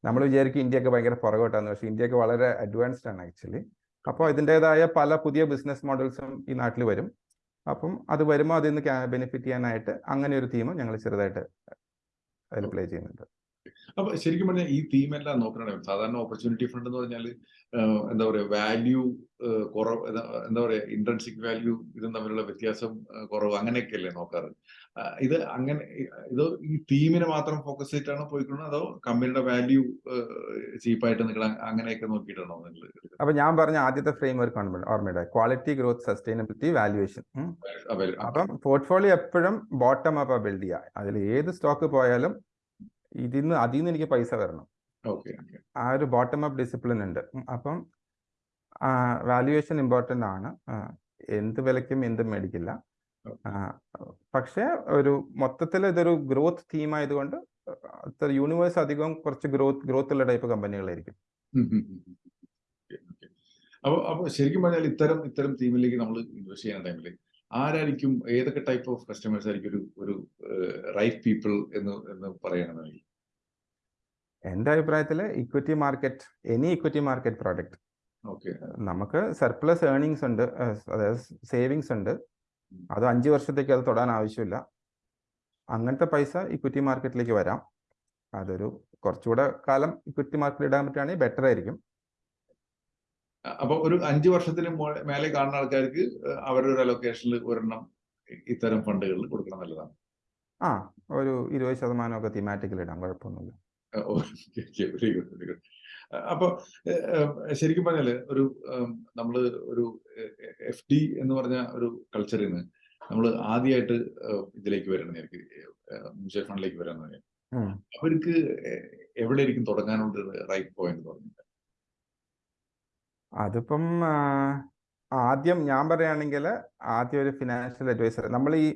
നമ്മൾ വിചാരിക്കും ഇന്ത്യയൊക്കെ ഭയങ്കര പുറകോട്ടാണ് പക്ഷേ ഇന്ത്യയൊക്കെ വളരെ അഡ്വാൻസ്ഡ് ആണ് ആക്ച്വലി അപ്പോൾ ഇതിന്റെതായ പല പുതിയ ബിസിനസ് മോഡൽസും ഈ നാട്ടിൽ വരും. അപ്പം അത് വരുമ്പോൾ അതിൽ നിന്ന് ബെനിഫിറ്റ് ചെയ്യാനായിട്ട് അങ്ങനെ ഒരു തീമ് ഞങ്ങൾ ചെറുതായിട്ട് അതിൽ പ്ലേ ചെയ്യുന്നുണ്ട്. അപ്പൊ ശരിക്കും പറഞ്ഞാൽ ഈ തീം എല്ലാം നോക്കണേ സാധാരണ ഓപ്പർച്യൂണിറ്റി ഫണ്ട് എന്ന് പറഞ്ഞാൽ എന്താ പറയുക വാല്യൂ കുറവ് എന്താ പറയുക ഇൻട്രൻസിക് വാല്യൂ ഇതും തമ്മിലുള്ള വ്യത്യാസം കുറവ് അങ്ങനെയൊക്കെയല്ലേ നോക്കാറ്? ഇത് അങ്ങനെ ഇത് ഈ തീമിനെ മാത്രം ഫോക്കസ് ചെയ്തിട്ടാണോ പോയിക്കൊണ്ടത് അതോ കമ്പനിയുടെ വാല്യൂ ചീപ്പായിട്ട് നിങ്ങൾ അങ്ങനെയൊക്കെ നോക്കിയിട്ടാണോ നിങ്ങൾ അപ്പൊ ഞാൻ പറഞ്ഞ ആദ്യത്തെ ഫ്രെയിം വർക്ക് ഓർമ്മയുടെ ക്വാളിറ്റി ഗ്രോത്ത് സസ്റ്റൈനബിലിറ്റി വാല്യുവേഷൻ അപ്പം പോർട്ട്ഫോളിയോ എപ്പോഴും ബോട്ടം അപ്പ് ബിൽഡ് ചെയ്യുക അതിൽ ഏത് സ്റ്റോക്ക് പോയാലും ഇതിന്ന് അതിൽ നിന്ന് എനിക്ക് പൈസ വരണം ആ ഒരു ബോട്ടം അപ്പ് ഡിസിപ്ലിൻ ഉണ്ട്. അപ്പം വാല്യുവേഷൻ ഇമ്പോർട്ടന്റ് ആണ്. എന്ത് വിലയ്ക്കും എന്തും മേടിക്കില്ല. പക്ഷേ ഒരു മൊത്തത്തിൽ ഇതൊരു ഗ്രോത്ത് തീം ആയതുകൊണ്ട് യൂണിവേഴ്സ് അധികം കുറച്ച് ഗ്രോത്ത് ഗ്രോത്ത് ഉള്ള ടൈപ്പ് കമ്പനികളായിരിക്കും അപ്പോൾ അപ്പോൾ ശരിക്കും പറഞ്ഞാൽ ഇത്തരം ഇത്തരം തീമിലേക്ക് നമ്മൾ ഇൻവെസ്റ്റ് ചെയ്യുന്ന ടൈമിൽ ആരായിരിക്കും ഏതൊക്കെ ടൈപ്പ് ഓഫ് കസ്റ്റമേഴ്സ് ആയിരിക്കും ഒരു ഒരു റൈറ്റ് പീപ്പിൾ എന്ന് എന്ന് പറയണമെങ്കിൽ? എന്റെ അഭിപ്രായത്തിൽ equity market any equity market product നമുക്ക് സർപ്ലസ് ഏർണിങ്സ് ഉണ്ട് അതായത് സേവിങ്സ് ഉണ്ട്. അത് അഞ്ച് വർഷത്തേക്ക് അത് തൊടാൻ ആവശ്യമില്ല. അങ്ങനത്തെ പൈസ ഇക്വിറ്റി മാർക്കറ്റിലേക്ക് വരാം. അതൊരു കുറച്ചുകൂടെ കാലം ഇക്വിറ്റി മാർക്കറ്റിൽ ഇടാൻ പറ്റുകയാണെങ്കിൽ ബെറ്റർ ആയിരിക്കും. അപ്പൊ ഒരു അഞ്ചു വർഷത്തിന് മേലെ കാണുന്ന ആൾക്കാർക്ക് അവരുടെ ഒരു അലൊക്കേഷനിൽ ഒരെണ്ണം ഇത്തരം ഫണ്ടുകളിൽ കൊടുക്കണം നല്ലതാണ്. ആ ഒരു ഇരുപത് ശതമാനമൊക്കെ തീമാറ്റിക്കൽ ഇടാം. കുഴപ്പമൊന്നുമില്ല. Very good very good. അപ്പൊ ശരിക്കും പറഞ്ഞാൽ ഒരു നമ്മൾ ഒരു എഫ് ഡി എന്ന് പറഞ്ഞ ഒരു കൾച്ചറിൽ നിന്ന് നമ്മൾ ആദ്യമായിട്ട് ഇതിലേക്ക് വരണം എനിക്ക് മ്യൂച്വൽ ഫണ്ടിലേക്ക് വരാന്ന് അവർക്ക് എവിടെ ആയിരിക്കും തുടങ്ങാനുള്ള റൈറ്റ് പോയിന്റ് പറഞ്ഞില്ല അതിപ്പം ആദ്യം ഞാൻ പറയുകയാണെങ്കിൽ ആദ്യം ഒരു ഫിനാൻഷ്യൽ അഡ്വൈസർ നമ്മൾ ഈ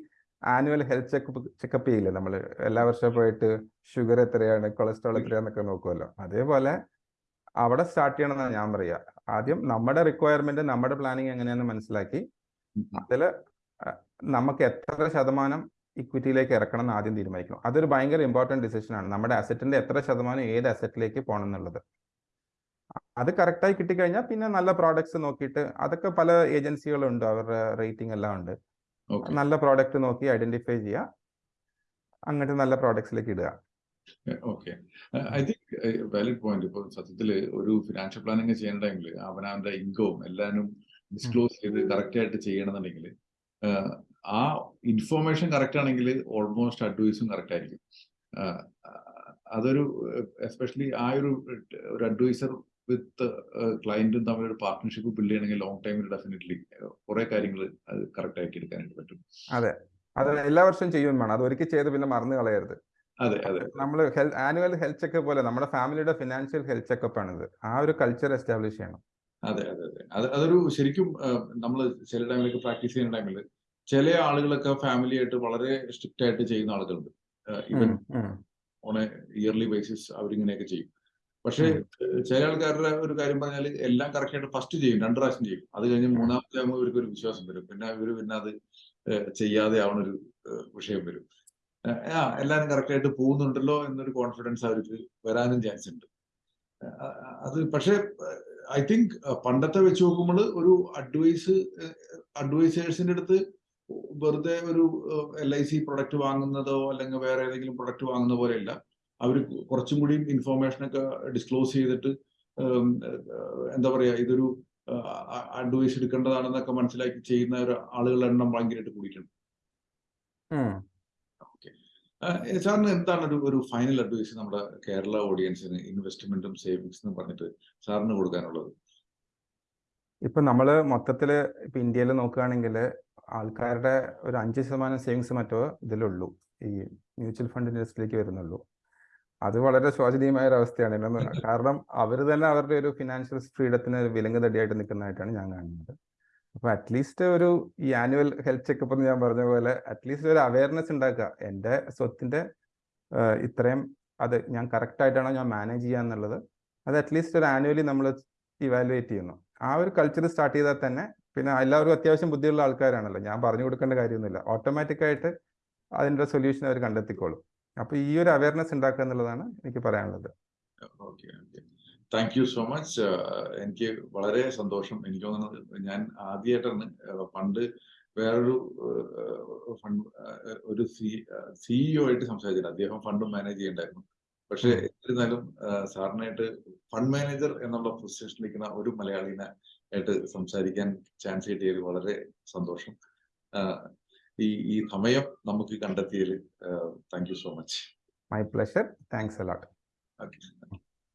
ആനുവൽ ഹെൽത്ത് ചെക്കപ്പ് ചെക്കപ്പ് ചെയ്യില്ലേ നമ്മൾ എല്ലാ വർഷവും പോയിട്ട് ഷുഗർ എത്രയാണ് കൊളസ്ട്രോൾ എത്രയാണെന്നൊക്കെ നോക്കുമല്ലോ അതേപോലെ അവിടെ സ്റ്റാർട്ട് ചെയ്യണമെന്നാണ് ഞാൻ പറയുക. ആദ്യം നമ്മുടെ റിക്വയർമെന്റ് നമ്മുടെ പ്ലാനിങ് എങ്ങനെയാണെന്ന് മനസ്സിലാക്കി അതിൽ നമുക്ക് എത്ര ശതമാനം ഇക്വിറ്റിയിലേക്ക് ഇറക്കണം എന്ന് ആദ്യം തീരുമാനിക്കണം. അതൊരു ഭയങ്കര ഇമ്പോർട്ടന്റ് ആണ്. നമ്മുടെ അസറ്റിന്റെ എത്ര ശതമാനം ഏത് അസറ്റിലേക്ക് പോകണം എന്നുള്ളത്. അത് കറക്റ്റായി കിട്ടിക്കഴിഞ്ഞാൽ പിന്നെ നല്ല പ്രോഡക്ട്സ് നോക്കിയിട്ട് അതൊക്കെ പല ഏജൻസികളുണ്ട് അവരുടെ റേറ്റിംഗ് എല്ലാം ഉണ്ട്. നല്ല പ്രോഡക്റ്റ് നോക്കി ഐഡന്റിഫൈ ചെയ്യുക അങ്ങനത്തെ നല്ല പ്രോഡക്ട്സിലേക്ക് ഇടുക. Okay I think valid point ഇപ്പോൾ സത്യത്തിൽ ഒരു ഫിനാൻഷ്യൽ പ്ലാനിങ് ചെയ്യണ്ടെങ്കിൽ ടൈമിൽ അവനവന്റെ ഇൻകവും എല്ലാവരും ഡിസ്ക്ലോസ് ചെയ്ത് കറക്റ്റ് ആയിട്ട് ചെയ്യണമെന്നുണ്ടെങ്കിൽ ആ ഇൻഫോർമേഷൻ കറക്റ്റ് ആണെങ്കിൽ ഓൾമോസ്റ്റ് അഡ്വൈസും കറക്റ്റ് ആയിരിക്കും. അതൊരു എസ്പെഷ്യലി ആ ഒരു ഒരു അഡ്വൈസർ വിത്ത് ക്ലയന്റും തമ്മിൽ ഒരു പാർട്ട്ണർഷിപ്പ് ബിൽഡ് ചെയ്യണമെങ്കിൽ ലോങ് ടൈമിൽ ഡെഫിനറ്റ്ലി കുറെ കാര്യങ്ങൾ അത് കറക്റ്റ് ആക്കി എടുക്കാനായിട്ട് പറ്റും. അതെ. അത് എല്ലാ വർഷവും ചെയ്യും വേണം. അത് ഒരിക്കൽ ചെയ്ത് പിന്നെ മറന്നു കളയരുത്. അതെ അതെ. നമ്മൾ ആനുവൽ ഹെൽത്ത് ചെക്കപ്പ് പോലെ നമ്മുടെ ഫാമിലിയുടെ ഫിനാൻഷ്യൽ ഹെൽത്ത് ചെക്കപ്പ് ആണിത്. ആ ഒരു കൾച്ചർ എസ്റ്റാബ്ലിഷ് ചെയ്യണം. അതെ അതെ അതെ. അത് അതൊരു ശരിക്കും നമ്മൾ ചില ടൈമിലൊക്കെ പ്രാക്ടീസ് ചെയ്യുന്ന ടൈമിൽ ചില ആളുകളൊക്കെ ഫാമിലി ആയിട്ട് വളരെ സ്ട്രിക്റ്റ് ആയിട്ട് ചെയ്യുന്ന ആളുകളുണ്ട്. Even on a yearly basis അവരിങ്ങനെയൊക്കെ ചെയ്യും. പക്ഷേ ചില ആൾക്കാരുടെ ഒരു കാര്യം പറഞ്ഞാൽ എല്ലാം കറക്റ്റ് ആയിട്ട് ഫസ്റ്റ് ചെയ്യും രണ്ട് പ്രാവശ്യം ചെയ്യും. അത് കഴിഞ്ഞ് മൂന്നാമത്തെ ആകുമ്പോൾ ഇവർക്ക് ഒരു വിശ്വാസം വരും. പിന്നെ ഇവർ പിന്നെ അത് ചെയ്യാതെ ആവണ ഒരു വിഷയം വരും. ആ എല്ലാവരും കറക്റ്റ് ആയിട്ട് പോകുന്നുണ്ടല്ലോ എന്നൊരു കോൺഫിഡൻസ് അവർക്ക് വരാനും ചാൻസ് ഉണ്ട്. അത് പക്ഷേ ഐ തിങ്ക് പണ്ടത്തെ വെച്ച് നോക്കുമ്പോൾ ഒരു അഡ്വൈസ് അഡ്വൈസേഴ്സിന്റെ അടുത്ത് വെറുതെ ഒരു എൽ ഐ സി പ്രൊഡക്റ്റ് വാങ്ങുന്നതോ അല്ലെങ്കിൽ വേറെ ഏതെങ്കിലും പ്രൊഡക്റ്റ് വാങ്ങുന്ന പോലെയല്ല. അവർ കുറച്ചും കൂടി ഇൻഫോർമേഷൻ ഒക്കെ ഡിസ്ക്ലോസ് ചെയ്തിട്ട് എന്താ പറയാ ഇതൊരു അഡ്വൈസ് എടുക്കേണ്ടതാണെന്നൊക്കെ മനസ്സിലാക്കി ചെയ്യുന്ന ഒരു ആളുകളുടെ എണ്ണം ഭയങ്കരമായിട്ട് കൂടിയിട്ടുണ്ട്. സാറിന് എന്താണ് ഒരു ഒരു ഫൈനൽ അഡ്വൈസ് നമ്മുടെ കേരള ഓഡിയൻസിന് ഇൻവെസ്റ്റ്മെന്റും സേവിങ്സ് എന്ന് പറഞ്ഞിട്ട് സാറിന് കൊടുക്കാനുള്ളത്? ഇപ്പൊ നമ്മൾ മൊത്തത്തിൽ ഇപ്പൊ ഇന്ത്യയിൽ നോക്കുകയാണെങ്കിൽ ആൾക്കാരുടെ ഒരു അഞ്ച് ശതമാനം സേവിങ്സ് മറ്റോ ഇതിലുള്ളൂ ഈ മ്യൂച്വൽ ഫണ്ട് ഇൻഡസ്ട്രിയിലേക്ക് വരുന്നുള്ളൂ അത് വളരെ ശോചനീയമായ ഒരു അവസ്ഥയാണ് കാരണം അവർ തന്നെ അവരുടെ ഒരു ഫിനാൻഷ്യൽ ഫ്രീഡത്തിന് ഒരു വിലങ്ങ് തടിയായിട്ട് നിൽക്കുന്നതായിട്ടാണ് ഞാൻ കാണുന്നത്. അപ്പൊ അറ്റ്ലീസ്റ്റ് ഒരു ഈ ആനുവൽ ഹെൽത്ത് ചെക്കപ്പ് എന്ന് ഞാൻ പറഞ്ഞ പോലെ അറ്റ്ലീസ്റ്റ് ഒരു അവയർനെസ് ഉണ്ടാക്കുക. എന്റെ സ്വത്തിന്റെ ഇത്രയും അത് ഞാൻ കറക്റ്റ് ആയിട്ടാണോ ഞാൻ മാനേജ് ചെയ്യുക എന്നുള്ളത് അത് അറ്റ്ലീസ്റ്റ് ഒരു ആനുവലി നമ്മൾ ഇവാലുവേറ്റ് ചെയ്യുന്നു. ആ ഒരു കൾച്ചർ സ്റ്റാർട്ട് ചെയ്താൽ തന്നെ പിന്നെ എല്ലാവരും അത്യാവശ്യം ബുദ്ധിയുള്ള ആൾക്കാരാണല്ലോ. ഞാൻ പറഞ്ഞു കൊടുക്കേണ്ട കാര്യമൊന്നുമില്ല. ഓട്ടോമാറ്റിക്കായിട്ട് അതിന്റെ സൊല്യൂഷൻ അവർ കണ്ടെത്തിക്കോളും. അപ്പൊ ഈ ഒരു അവയർനെസ് ഉണ്ടാക്കുക എന്നുള്ളതാണ് എനിക്ക് പറയാനുള്ളത്. Okay okay thank you so much എനിക്ക് വളരെ സന്തോഷം. എനിക്ക് തോന്നുന്നത് ഞാൻ ആദ്യമായിട്ടാണ് uh, പണ്ട് വേറൊരു ഫണ്ട് ഒരു സി സിഇഒ ആയിട്ട് സംസാരിച്ചിട്ടുണ്ട് അദ്ദേഹം ഫണ്ട് മാനേജ് ചെയ്യണ്ടായിരുന്നു. പക്ഷെ. എന്നിരുന്നാലും uh, സാറിനായിട്ട് ഫണ്ട് മാനേജർ എന്നുള്ള പൊസിഷനിൽ നിൽക്കുന്ന ഒരു മലയാളിനെ ആയിട്ട് സംസാരിക്കാൻ ചാൻസ് കിട്ടിയതിൽ വളരെ സന്തോഷം. Uh, ഈ ഈ സമയം നമുക്ക് കണ്ടെത്തിയതിൽ thank you so much my pleasure thanks a lot okay